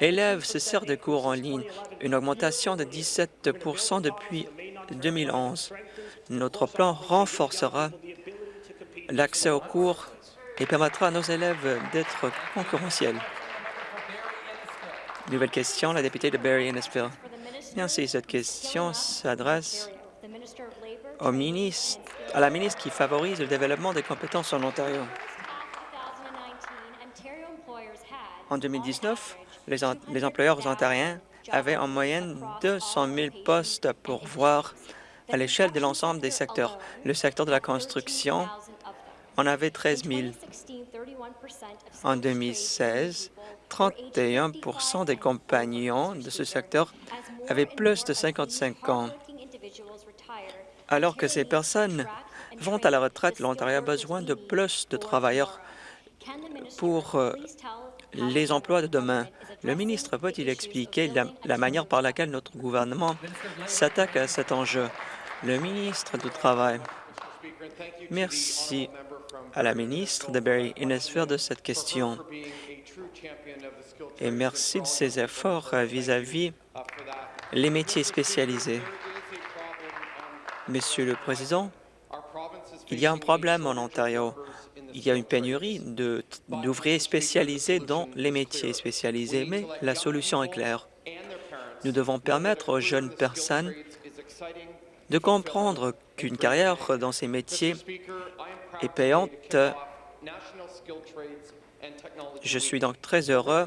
élèves se servent de cours en ligne, une augmentation de 17% depuis 2011. Notre plan renforcera l'accès aux cours et permettra à nos élèves d'être concurrentiels. Nouvelle question, la députée de Barry Innisfil. Merci. Cette question s'adresse au ministre, à la ministre qui favorise le développement des compétences en Ontario. En 2019, les, les employeurs ontariens avaient en moyenne 200 000 postes pour voir à l'échelle de l'ensemble des secteurs. Le secteur de la construction en avait 13 000. En 2016, 31% des compagnons de ce secteur avaient plus de 55 ans. Alors que ces personnes vont à la retraite, l'Ontario a besoin de plus de travailleurs pour euh, les emplois de demain. Le ministre peut-il expliquer la, manière par laquelle notre gouvernement s'attaque à cet enjeu? Le ministre du Travail. Merci à la ministre de Barry Innesford de cette question et merci de ses efforts vis-à-vis -vis les métiers spécialisés. Monsieur le Président, il y a un problème en Ontario. Il y a une pénurie d'ouvriers spécialisés dans les métiers spécialisés, mais la solution est claire. Nous devons permettre aux jeunes personnes de comprendre qu'une carrière dans ces métiers est payante. Je suis donc très heureux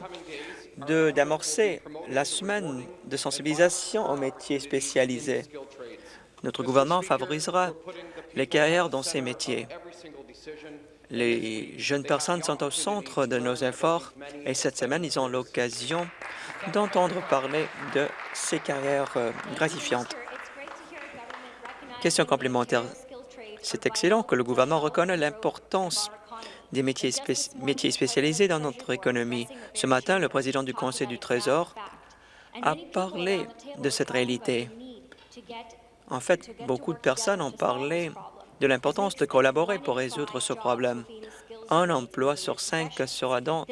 d'amorcer la semaine de sensibilisation aux métiers spécialisés. Notre gouvernement favorisera les carrières dans ces métiers. Les jeunes personnes sont au centre de nos efforts et cette semaine, ils ont l'occasion d'entendre parler de ces carrières euh, gratifiantes. Question complémentaire. C'est excellent que le gouvernement reconnaisse l'importance des métiers, métiers spécialisés dans notre économie. Ce matin, le président du Conseil du Trésor a parlé de cette réalité. En fait, beaucoup de personnes ont parlé de l'importance de collaborer pour résoudre ce problème. Un emploi sur cinq sera dans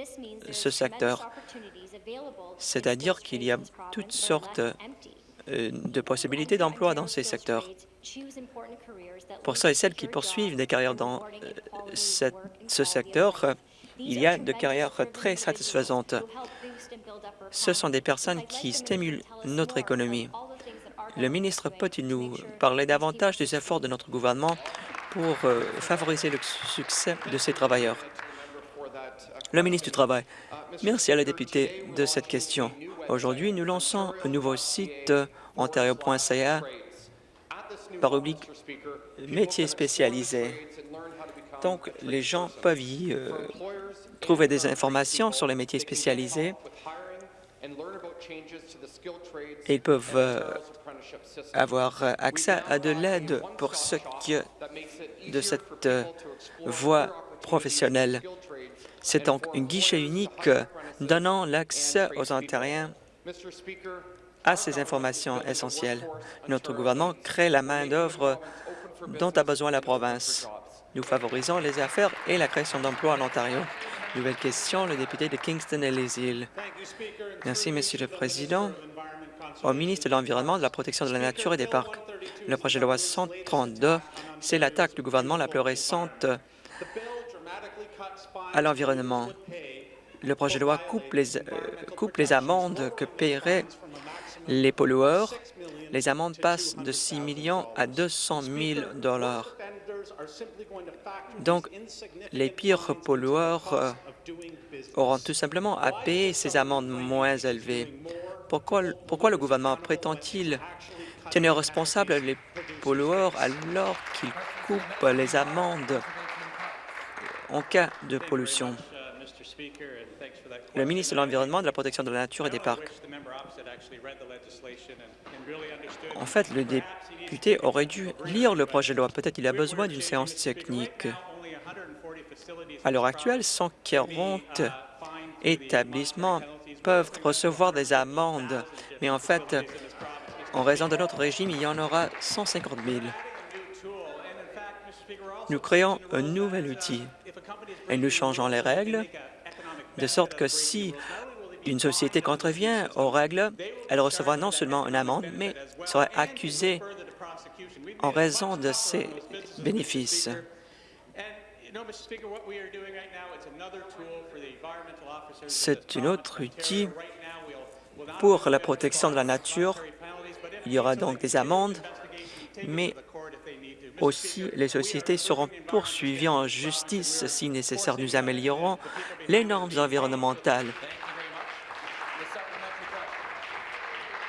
ce secteur, c'est-à-dire qu'il y a toutes sortes euh, de possibilités d'emploi dans ces secteurs. Pour ceux et celles qui poursuivent des carrières dans euh, ce secteur, il y a de carrières très satisfaisantes. Ce sont des personnes qui stimulent notre économie. Le ministre peut-il nous parler davantage des efforts de notre gouvernement pour euh, favoriser le succès de ces travailleurs? Le ministre du Travail. Merci à la députée de cette question. Aujourd'hui, nous lançons un nouveau site ontario.ca métiers spécialisés. Donc, les gens peuvent y euh, trouver des informations sur les métiers spécialisés et ils peuvent euh, avoir accès à de l'aide pour ce qui de cette euh, voie professionnelle. C'est donc un guichet unique donnant l'accès aux Ontariens à ces informations essentielles. Notre gouvernement crée la main-d'œuvre dont a besoin la province. Nous favorisons les affaires et la création d'emplois en Ontario. Nouvelle question, le député de Kingston et les îles. Merci, Monsieur le Président. Au ministre de l'Environnement, de la Protection de la Nature et des Parcs, le projet de loi 132, c'est l'attaque du gouvernement la plus récente à l'environnement. Le projet de loi coupe les, euh, coupe les amendes que paieraient les pollueurs. Les amendes passent de 6 millions à 200 000 dollars. Donc, les pires pollueurs euh, auront tout simplement à payer ces amendes moins élevées. Pourquoi, le gouvernement prétend-il tenir responsables les pollueurs alors qu'il coupe les amendes? En cas de pollution? Le ministre de l'Environnement, de la Protection de la Nature et des Parcs. En fait, le député aurait dû lire le projet de loi. Peut-être il a besoin d'une séance technique. À l'heure actuelle, 140 établissements peuvent recevoir des amendes, mais en fait, en raison de notre régime, il y en aura 150 000. Nous créons un nouvel outil et nous changeons les règles de sorte que si une société contrevient aux règles, elle recevra non seulement une amende, mais sera accusée en raison de ses bénéfices. C'est un autre outil pour la protection de la nature. Il y aura donc des amendes, mais aussi les sociétés seront poursuivies en justice si nécessaire. Nous améliorons les normes environnementales.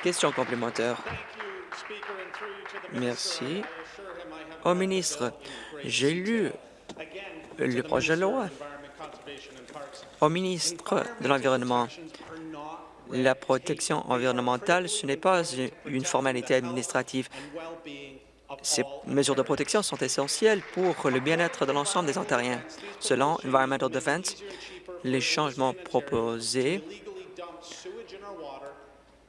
Question complémentaire. Merci. Au ministre, j'ai lu le projet de loi. Au ministre de l'Environnement, la protection environnementale, ce n'est pas une formalité administrative. Ces mesures de protection sont essentielles pour le bien-être de l'ensemble des Ontariens. Selon Environmental Defense, les changements proposés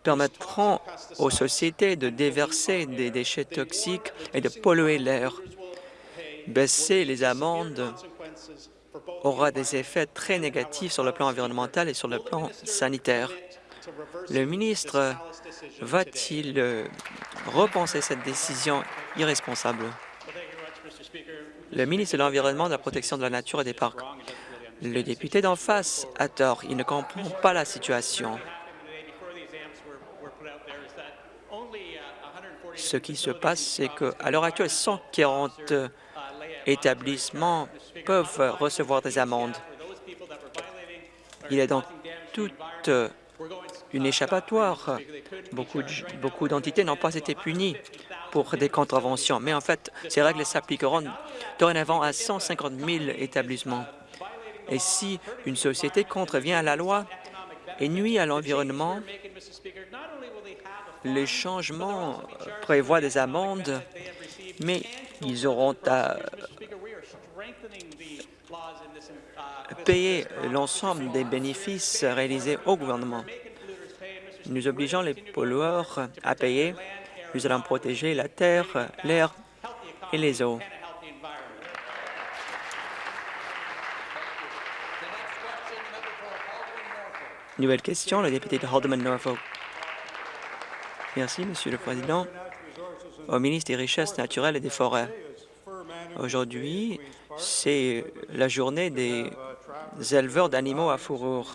permettront aux sociétés de déverser des déchets toxiques et de polluer l'air. Baisser les amendes aura des effets très négatifs sur le plan environnemental et sur le plan sanitaire. Le ministre va-t-il euh, repenser cette décision irresponsable? Le ministre de l'Environnement, de la Protection de la Nature et des Parcs. Le député d'en face a tort. Il ne comprend pas la situation. Ce qui se passe, c'est qu'à l'heure actuelle, 140 établissements peuvent recevoir des amendes. Il est donc toute une échappatoire. Beaucoup, d'entités n'ont pas été punies pour des contraventions, mais en fait, ces règles s'appliqueront dorénavant à 150 000 établissements. Et si une société contrevient à la loi et nuit à l'environnement, les changements prévoient des amendes, mais ils auront à payer l'ensemble des bénéfices réalisés au gouvernement. Nous obligeons les pollueurs à payer. Nous allons protéger la terre, l'air et les eaux. Nouvelle question, le député de Haldeman Norfolk. Merci, Monsieur le Président. Au ministre des Richesses naturelles et des Forêts. Aujourd'hui, c'est la journée des éleveurs d'animaux à fourrure.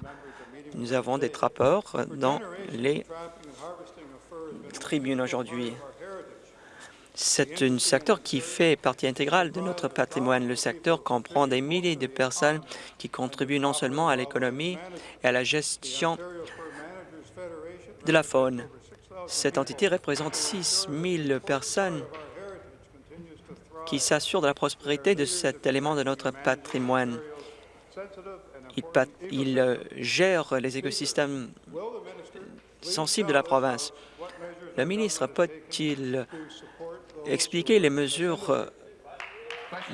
Nous avons des trappeurs dans les tribunes aujourd'hui. C'est un secteur qui fait partie intégrale de notre patrimoine. Le secteur comprend des milliers de personnes qui contribuent non seulement à l'économie et à la gestion de la faune. Cette entité représente 6 000 personnes qui s'assure de la prospérité de cet élément de notre patrimoine. Il, euh, gère les écosystèmes sensibles de la province. Le ministre peut-il expliquer les mesures euh,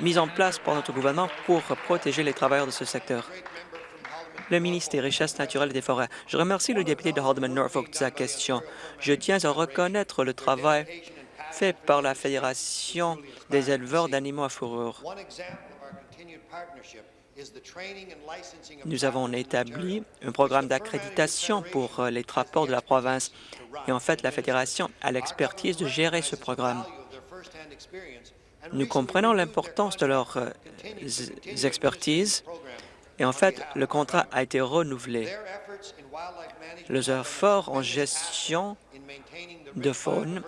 mises en place par notre gouvernement pour protéger les travailleurs de ce secteur? Le ministre des Richesses naturelles et des Forêts. Je remercie le député de Haldeman Norfolk de sa question. Je tiens à reconnaître le travail fait par la Fédération des éleveurs d'animaux à fourrure. Nous avons établi un programme d'accréditation pour euh, les trappeurs de la province et en fait, la Fédération a l'expertise de gérer ce programme. Nous comprenons l'importance de leurs euh, expertises et en fait, le contrat a été renouvelé. Les efforts en gestion de faune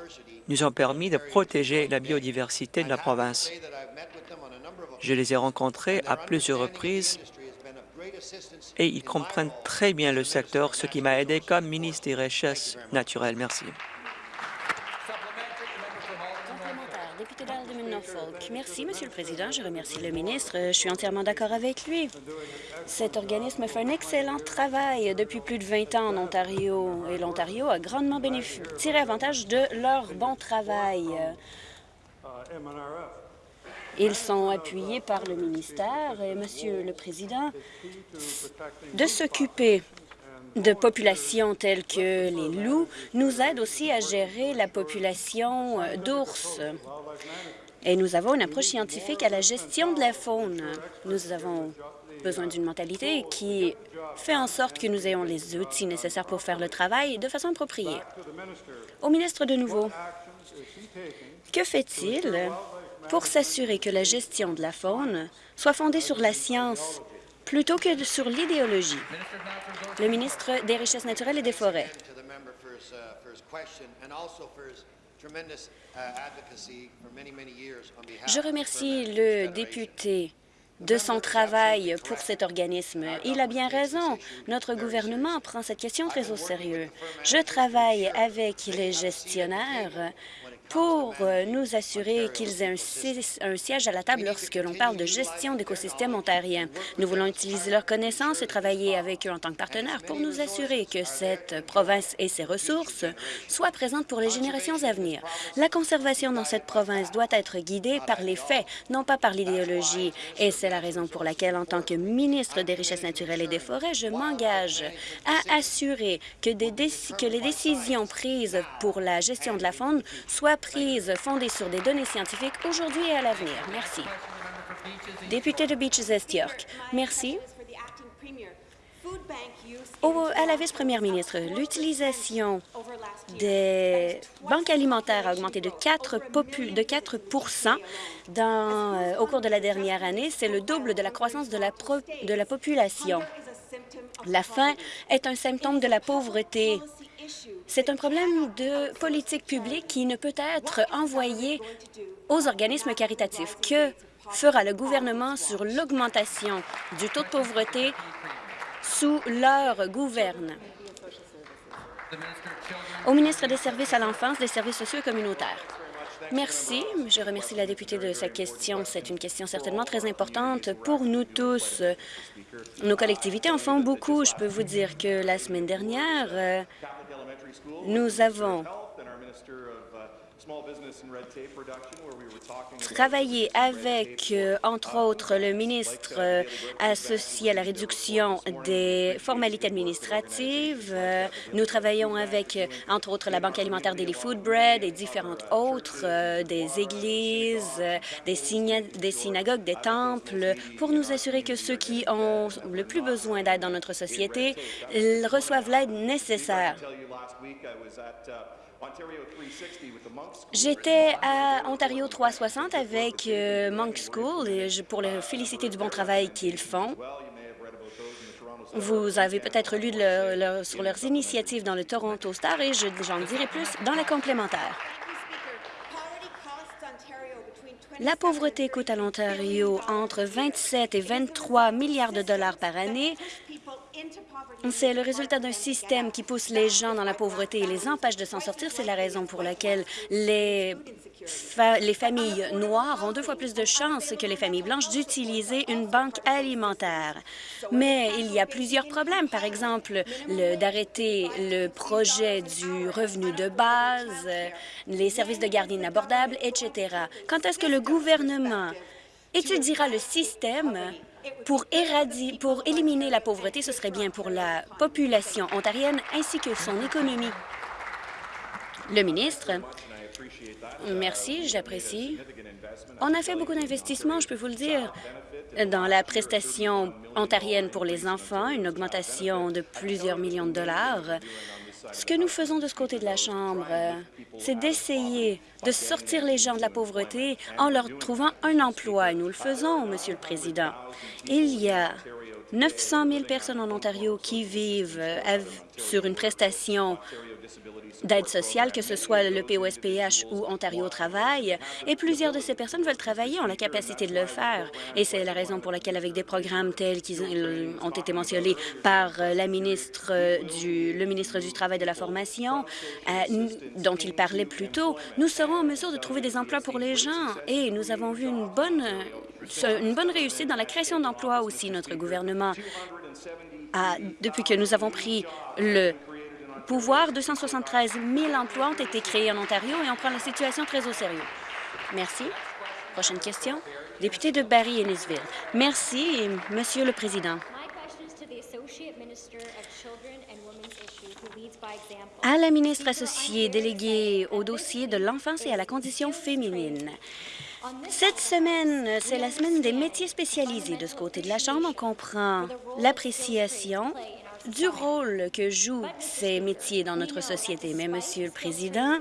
nous ont permis de protéger la biodiversité de la province. Je les ai rencontrés à plusieurs reprises et ils comprennent très bien le secteur, ce qui m'a aidé comme ministre des Richesses naturelles. Merci. Merci, Monsieur le Président. Je remercie le ministre. Je suis entièrement d'accord avec lui. Cet organisme fait un excellent travail depuis plus de 20 ans en Ontario et l'Ontario a grandement tiré avantage de leur bon travail. Ils sont appuyés par le ministère et, Monsieur le Président, de s'occuper de populations telles que les loups nous aide aussi à gérer la population d'ours. Et nous avons une approche scientifique à la gestion de la faune. Nous avons besoin d'une mentalité qui fait en sorte que nous ayons les outils nécessaires pour faire le travail de façon appropriée. Au ministre de nouveau, que fait-il? Pour s'assurer que la gestion de la faune soit fondée sur la science plutôt que sur l'idéologie? Le ministre des Richesses naturelles et des Forêts. Je remercie le député de son travail pour cet organisme. Il a bien raison. Notre gouvernement prend cette question très au sérieux. Je travaille avec les gestionnaires pour euh, nous assurer qu'ils aient un, siège à la table lorsque l'on parle de gestion d'écosystèmes ontariens. Nous voulons utiliser leurs connaissances et travailler avec eux en tant que partenaires pour nous assurer que cette province et ses ressources soient présentes pour les générations à venir. La conservation dans cette province doit être guidée par les faits, non pas par l'idéologie. Et c'est la raison pour laquelle, en tant que ministre des Richesses naturelles et des Forêts, je m'engage à assurer que, que les décisions prises pour la gestion de la faune soient prises fondées sur des données scientifiques aujourd'hui et à l'avenir. Merci. Député de Beaches Est York. Merci. à la vice-première ministre, l'utilisation des banques alimentaires a augmenté de 4, de 4 dans, euh, au cours de la dernière année. C'est le double de la croissance de la, de la population. La faim est un symptôme de la pauvreté. C'est un problème de politique publique qui ne peut être envoyé aux organismes caritatifs. Que fera le gouvernement sur l'augmentation du taux de pauvreté sous leur gouverne? Au ministre des Services à l'enfance, des services sociaux et communautaires. Merci. Je remercie la députée de sa question. C'est une question certainement très importante pour nous tous. Nos collectivités en font beaucoup. Je peux vous dire que la semaine dernière, euh, nous avons Travailler avec, euh, entre autres, le ministre euh, associé à la réduction des formalités administratives. Euh, nous travaillons avec, entre autres, la Banque alimentaire Daily Food Bread et différentes autres, des églises, des, des synagogues, des temples, pour nous assurer que ceux qui ont le plus besoin d'aide dans notre société reçoivent l'aide nécessaire. J'étais à Ontario 360 avec euh, Monk School et pour les féliciter du bon travail qu'ils font. Vous avez peut-être lu sur leurs initiatives dans le Toronto Star et j'en dirai plus dans la complémentaire. La pauvreté coûte à l'Ontario entre 27 et 23 milliards de dollars par année c'est le résultat d'un système qui pousse les gens dans la pauvreté et les empêche de s'en sortir. C'est la raison pour laquelle les, les familles noires ont deux fois plus de chances que les familles blanches d'utiliser une banque alimentaire. Mais il y a plusieurs problèmes. Par exemple, d'arrêter le projet du revenu de base, les services de garde inabordables, etc. Quand est-ce que le gouvernement étudiera le système pour, pour éliminer la pauvreté, ce serait bien pour la population ontarienne ainsi que son économie. Le ministre, merci, j'apprécie. On a fait beaucoup d'investissements, je peux vous le dire, dans la prestation ontarienne pour les enfants, une augmentation de plusieurs millions de dollars. Ce que nous faisons de ce côté de la Chambre, c'est d'essayer de sortir les gens de la pauvreté en leur trouvant un emploi. Nous le faisons, Monsieur le Président. Il y a 900 000 personnes en Ontario qui vivent sur une prestation d'aide sociale, que ce soit le POSPH ou Ontario Travail, et plusieurs de ces personnes veulent travailler, ont la capacité de le faire. Et c'est la raison pour laquelle, avec des programmes tels qu'ils ont été mentionnés par la ministre du, le ministre du Travail de la Formation, euh, dont il parlait plus tôt, nous serons en mesure de trouver des emplois pour les gens. Et nous avons vu une bonne, une bonne réussite dans la création d'emplois aussi. Notre gouvernement a, depuis que nous avons pris le pouvoir. 273 000 emplois ont été créés en Ontario et on prend la situation très au sérieux. Merci. Prochaine question. Député de Barry-Ennisville. Merci, Monsieur le Président. À la ministre associée déléguée au dossier de l'enfance et à la condition féminine. Cette semaine, c'est la semaine des métiers spécialisés. De ce côté de la Chambre, on comprend l'appréciation du rôle que jouent ces métiers dans notre société. Mais, Monsieur le Président,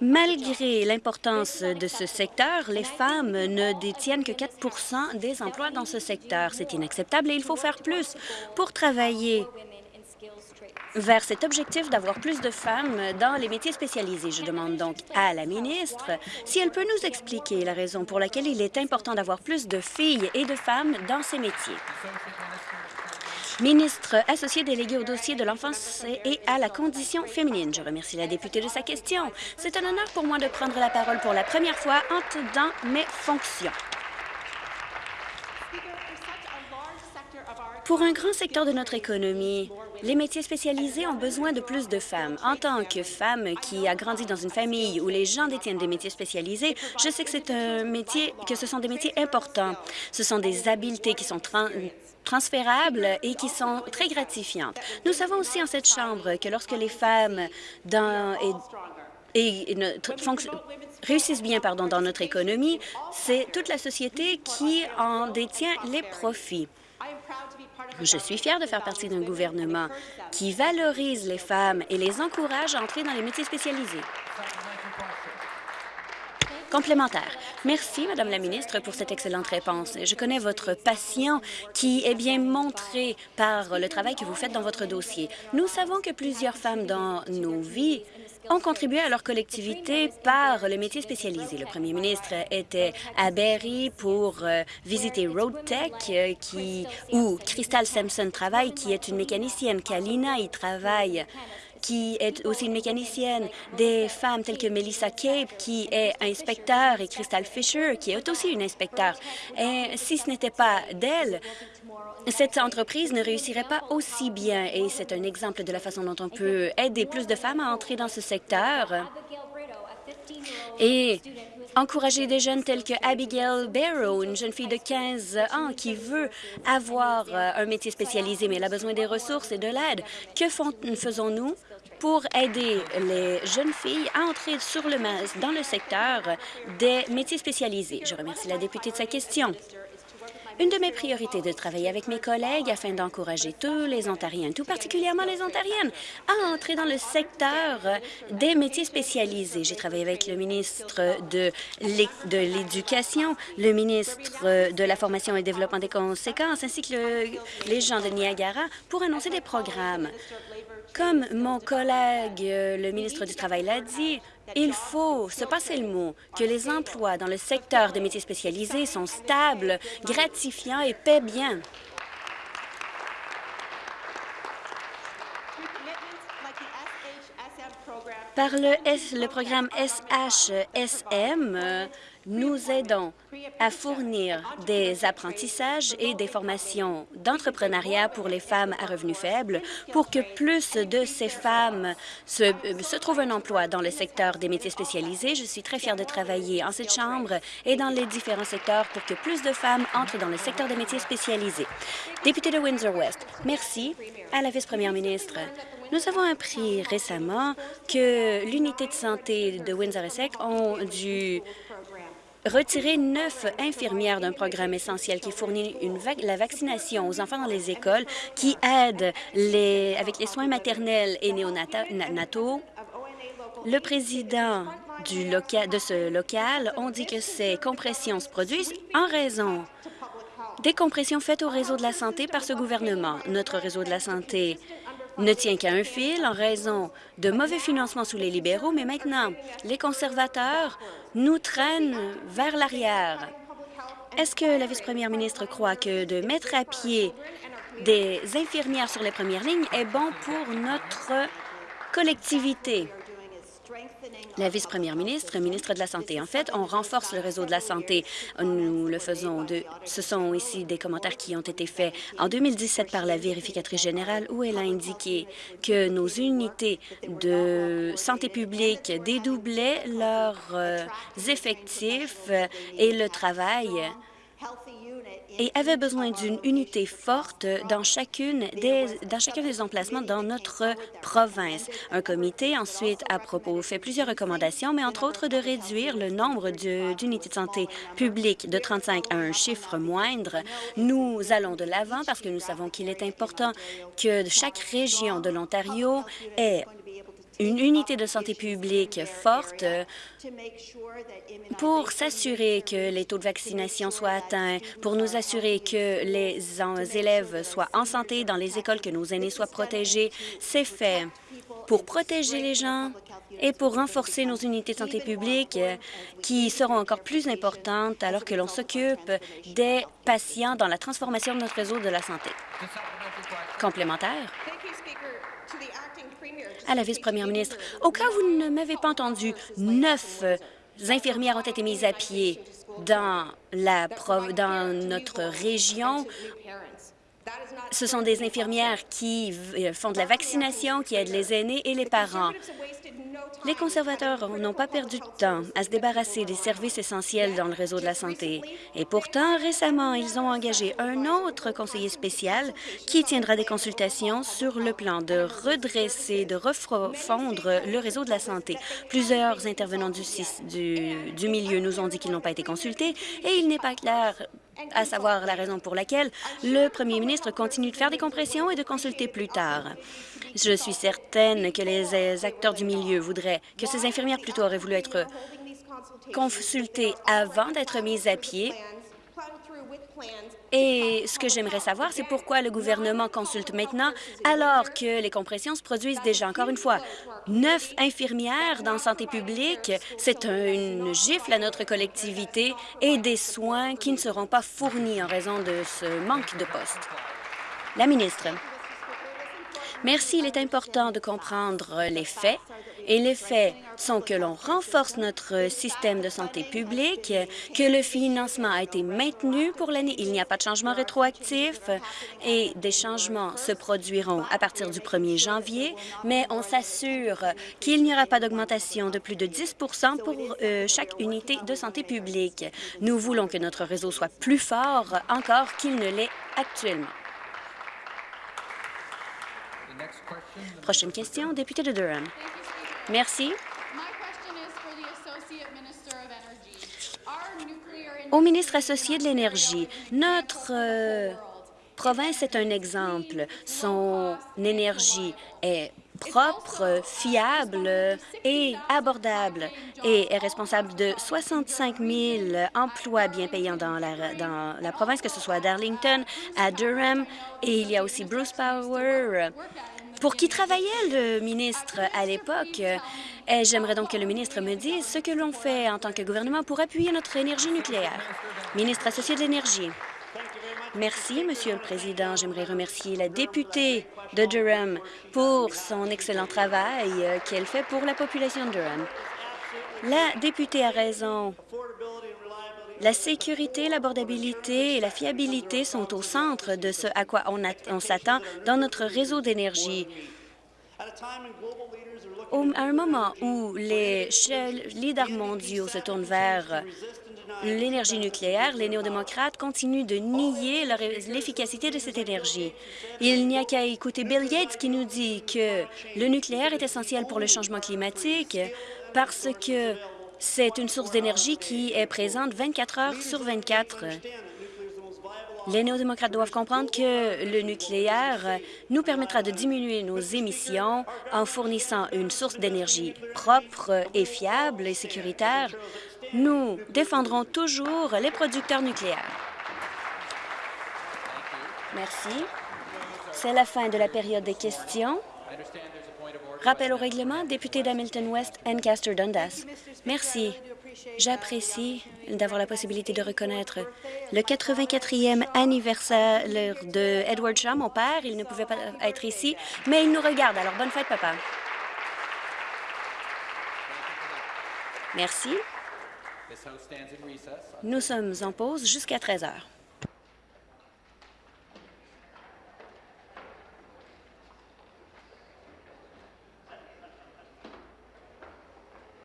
Malgré l'importance de ce secteur, les femmes ne détiennent que 4% des emplois dans ce secteur. C'est inacceptable et il faut faire plus pour travailler vers cet objectif d'avoir plus de femmes dans les métiers spécialisés. Je demande donc à la ministre si elle peut nous expliquer la raison pour laquelle il est important d'avoir plus de filles et de femmes dans ces métiers. ministre associé délégué au dossier de l'enfance et à la condition féminine. Je remercie la députée de sa question. C'est un honneur pour moi de prendre la parole pour la première fois dans mes fonctions. Pour un grand secteur de notre économie, les métiers spécialisés ont besoin de plus de femmes. En tant que femme qui a grandi dans une famille où les gens détiennent des métiers spécialisés, je sais que c'est un métier, que ce sont des métiers importants. Ce sont des habiletés qui sont transférables et qui sont très gratifiantes. Nous savons aussi en cette Chambre que lorsque les femmes réussissent bien pardon, dans notre économie, c'est toute la société qui en détient les profits. Je suis fière de faire partie d'un gouvernement qui valorise les femmes et les encourage à entrer dans les métiers spécialisés. Complémentaire. Merci, Madame la ministre, pour cette excellente réponse. Je connais votre passion qui est bien montrée par le travail que vous faites dans votre dossier. Nous savons que plusieurs femmes dans nos vies ont contribué à leur collectivité par le métier spécialisé. Le premier ministre était à Berry pour euh, visiter RoadTech, euh, qui, où Crystal Sampson travaille, qui est une mécanicienne. Kalina y travaille qui est aussi une mécanicienne, des femmes telles que Melissa Cape, qui est inspecteur, et Crystal Fisher, qui est aussi une inspecteur. Et si ce n'était pas d'elle, cette entreprise ne réussirait pas aussi bien et c'est un exemple de la façon dont on peut aider plus de femmes à entrer dans ce secteur et encourager des jeunes tels que Abigail Barrow, une jeune fille de 15 ans qui veut avoir euh, un métier spécialisé, mais elle a besoin des ressources et de l'aide. Que faisons-nous? Pour aider les jeunes filles à entrer sur le, dans le secteur des métiers spécialisés? Je remercie la députée de sa question. Une de mes priorités est de travailler avec mes collègues afin d'encourager tous les Ontariens, tout particulièrement les Ontariennes, à entrer dans le secteur des métiers spécialisés. J'ai travaillé avec le ministre de l'Éducation, le ministre de la Formation et Développement des conséquences, ainsi que les gens de Niagara pour annoncer des programmes. Comme mon collègue, le ministre du Travail, l'a dit, il faut se passer le mot que les emplois dans le secteur des métiers spécialisés sont stables, gratifiants et paient bien. Par le, le programme SHSM, nous aidons à fournir des apprentissages et des formations d'entrepreneuriat pour les femmes à revenus faibles pour que plus de ces femmes se, se, trouvent un emploi dans le secteur des métiers spécialisés. Je suis très fière de travailler en cette Chambre et dans les différents secteurs pour que plus de femmes entrent dans le secteur des métiers spécialisés. Député de Windsor-West, merci à la vice-première ministre. Nous avons appris récemment que l'unité de santé de Windsor-Essex ont dû retirer neuf infirmières d'un programme essentiel qui fournit la vaccination aux enfants dans les écoles, qui aide avec les soins maternels et néonataux. Le président de ce local ont dit que ces compressions se produisent en raison des compressions faites au réseau de la santé par ce gouvernement. Notre réseau de la santé ne tient qu'à un fil en raison de mauvais financement sous les libéraux, mais maintenant, les conservateurs nous traînent vers l'arrière. Est-ce que la vice-première ministre croit que de mettre à pied des infirmières sur les premières lignes est bon pour notre collectivité? La vice-première ministre, ministre de la Santé. En fait, on renforce le réseau de la santé. Nous le faisons. De, ce sont ici des commentaires qui ont été faits en 2017 par la vérificatrice générale où elle a indiqué que nos unités de santé publique dédoublaient leurs euh, effectifs et le travail et avait besoin d'une unité forte dans, chacune des, dans chacun des emplacements dans notre province. Un comité ensuite à propos fait plusieurs recommandations, mais entre autres de réduire le nombre d'unités de, santé publiques de 35 à un chiffre moindre. Nous allons de l'avant parce que nous savons qu'il est important que chaque région de l'Ontario ait une unité de santé publique forte pour s'assurer que les taux de vaccination soient atteints, pour nous assurer que les élèves soient en santé dans les écoles, que nos aînés soient protégés. C'est fait pour protéger les gens et pour renforcer nos unités de santé publique qui seront encore plus importantes alors que l'on s'occupe des patients dans la transformation de notre réseau de la santé. Complémentaire à la vice-première ministre. Au cas où vous ne m'avez pas entendu, neuf infirmières ont été mises à pied dans, dans notre région ce sont des infirmières qui font de la vaccination, qui aident les aînés et les parents. Les conservateurs n'ont pas perdu de temps à se débarrasser des services essentiels dans le réseau de la santé. Et pourtant, récemment, ils ont engagé un autre conseiller spécial qui tiendra des consultations sur le plan de redresser, de refondre le réseau de la santé. Plusieurs intervenants du, milieu nous ont dit qu'ils n'ont pas été consultés et il n'est pas clair à savoir la raison pour laquelle le premier ministre continue de faire des compressions et de consulter plus tard. Je suis certaine que les acteurs du milieu voudraient que ces infirmières plutôt auraient voulu être consultées avant d'être mises à pied et ce que j'aimerais savoir, c'est pourquoi le gouvernement consulte maintenant alors que les compressions se produisent déjà. Encore une fois, neuf infirmières dans santé publique, c'est une gifle à notre collectivité et des soins qui ne seront pas fournis en raison de ce manque de postes. La ministre. Merci. Il est important de comprendre les faits et les faits sont que l'on renforce notre système de santé publique, que le financement a été maintenu pour l'année. Il n'y a pas de changement rétroactif et des changements se produiront à partir du 1er janvier, mais on s'assure qu'il n'y aura pas d'augmentation de plus de 10% pour euh, chaque unité de santé publique. Nous voulons que notre réseau soit plus fort encore qu'il ne l'est actuellement. Prochaine question, député de Durham. Merci. Au ministre associé de l'Énergie, notre euh, province est un exemple. Son énergie est propre, fiable et abordable et est responsable de 65 000 emplois bien payants dans la, dans la province, que ce soit à Darlington, à Durham, et il y a aussi Bruce Power, pour qui travaillait le ministre à l'époque? Et j'aimerais donc que le ministre me dise ce que l'on fait en tant que gouvernement pour appuyer notre énergie nucléaire. Ministre associé de l'Énergie. Merci, Monsieur le Président. J'aimerais remercier la députée de Durham pour son excellent travail euh, qu'elle fait pour la population de Durham. La députée a raison. La sécurité, l'abordabilité et la fiabilité sont au centre de ce à quoi on, s'attend dans notre réseau d'énergie. À un moment où les leaders mondiaux se tournent vers l'énergie nucléaire, les néo-démocrates continuent de nier l'efficacité de cette énergie. Il n'y a qu'à écouter Bill Gates qui nous dit que le nucléaire est essentiel pour le changement climatique parce que c'est une source d'énergie qui est présente 24 heures sur 24. Les néo-démocrates doivent comprendre que le nucléaire nous permettra de diminuer nos émissions en fournissant une source d'énergie propre et fiable et sécuritaire. Nous défendrons toujours les producteurs nucléaires. Merci. C'est la fin de la période des questions. Rappel au règlement, député d'Hamilton West, Ancaster Dundas. Merci. J'apprécie d'avoir la possibilité de reconnaître le 84e anniversaire de Edward Shaw, mon père. Il ne pouvait pas être ici, mais il nous regarde. Alors, bonne fête, papa. Merci. Nous sommes en pause jusqu'à 13 heures.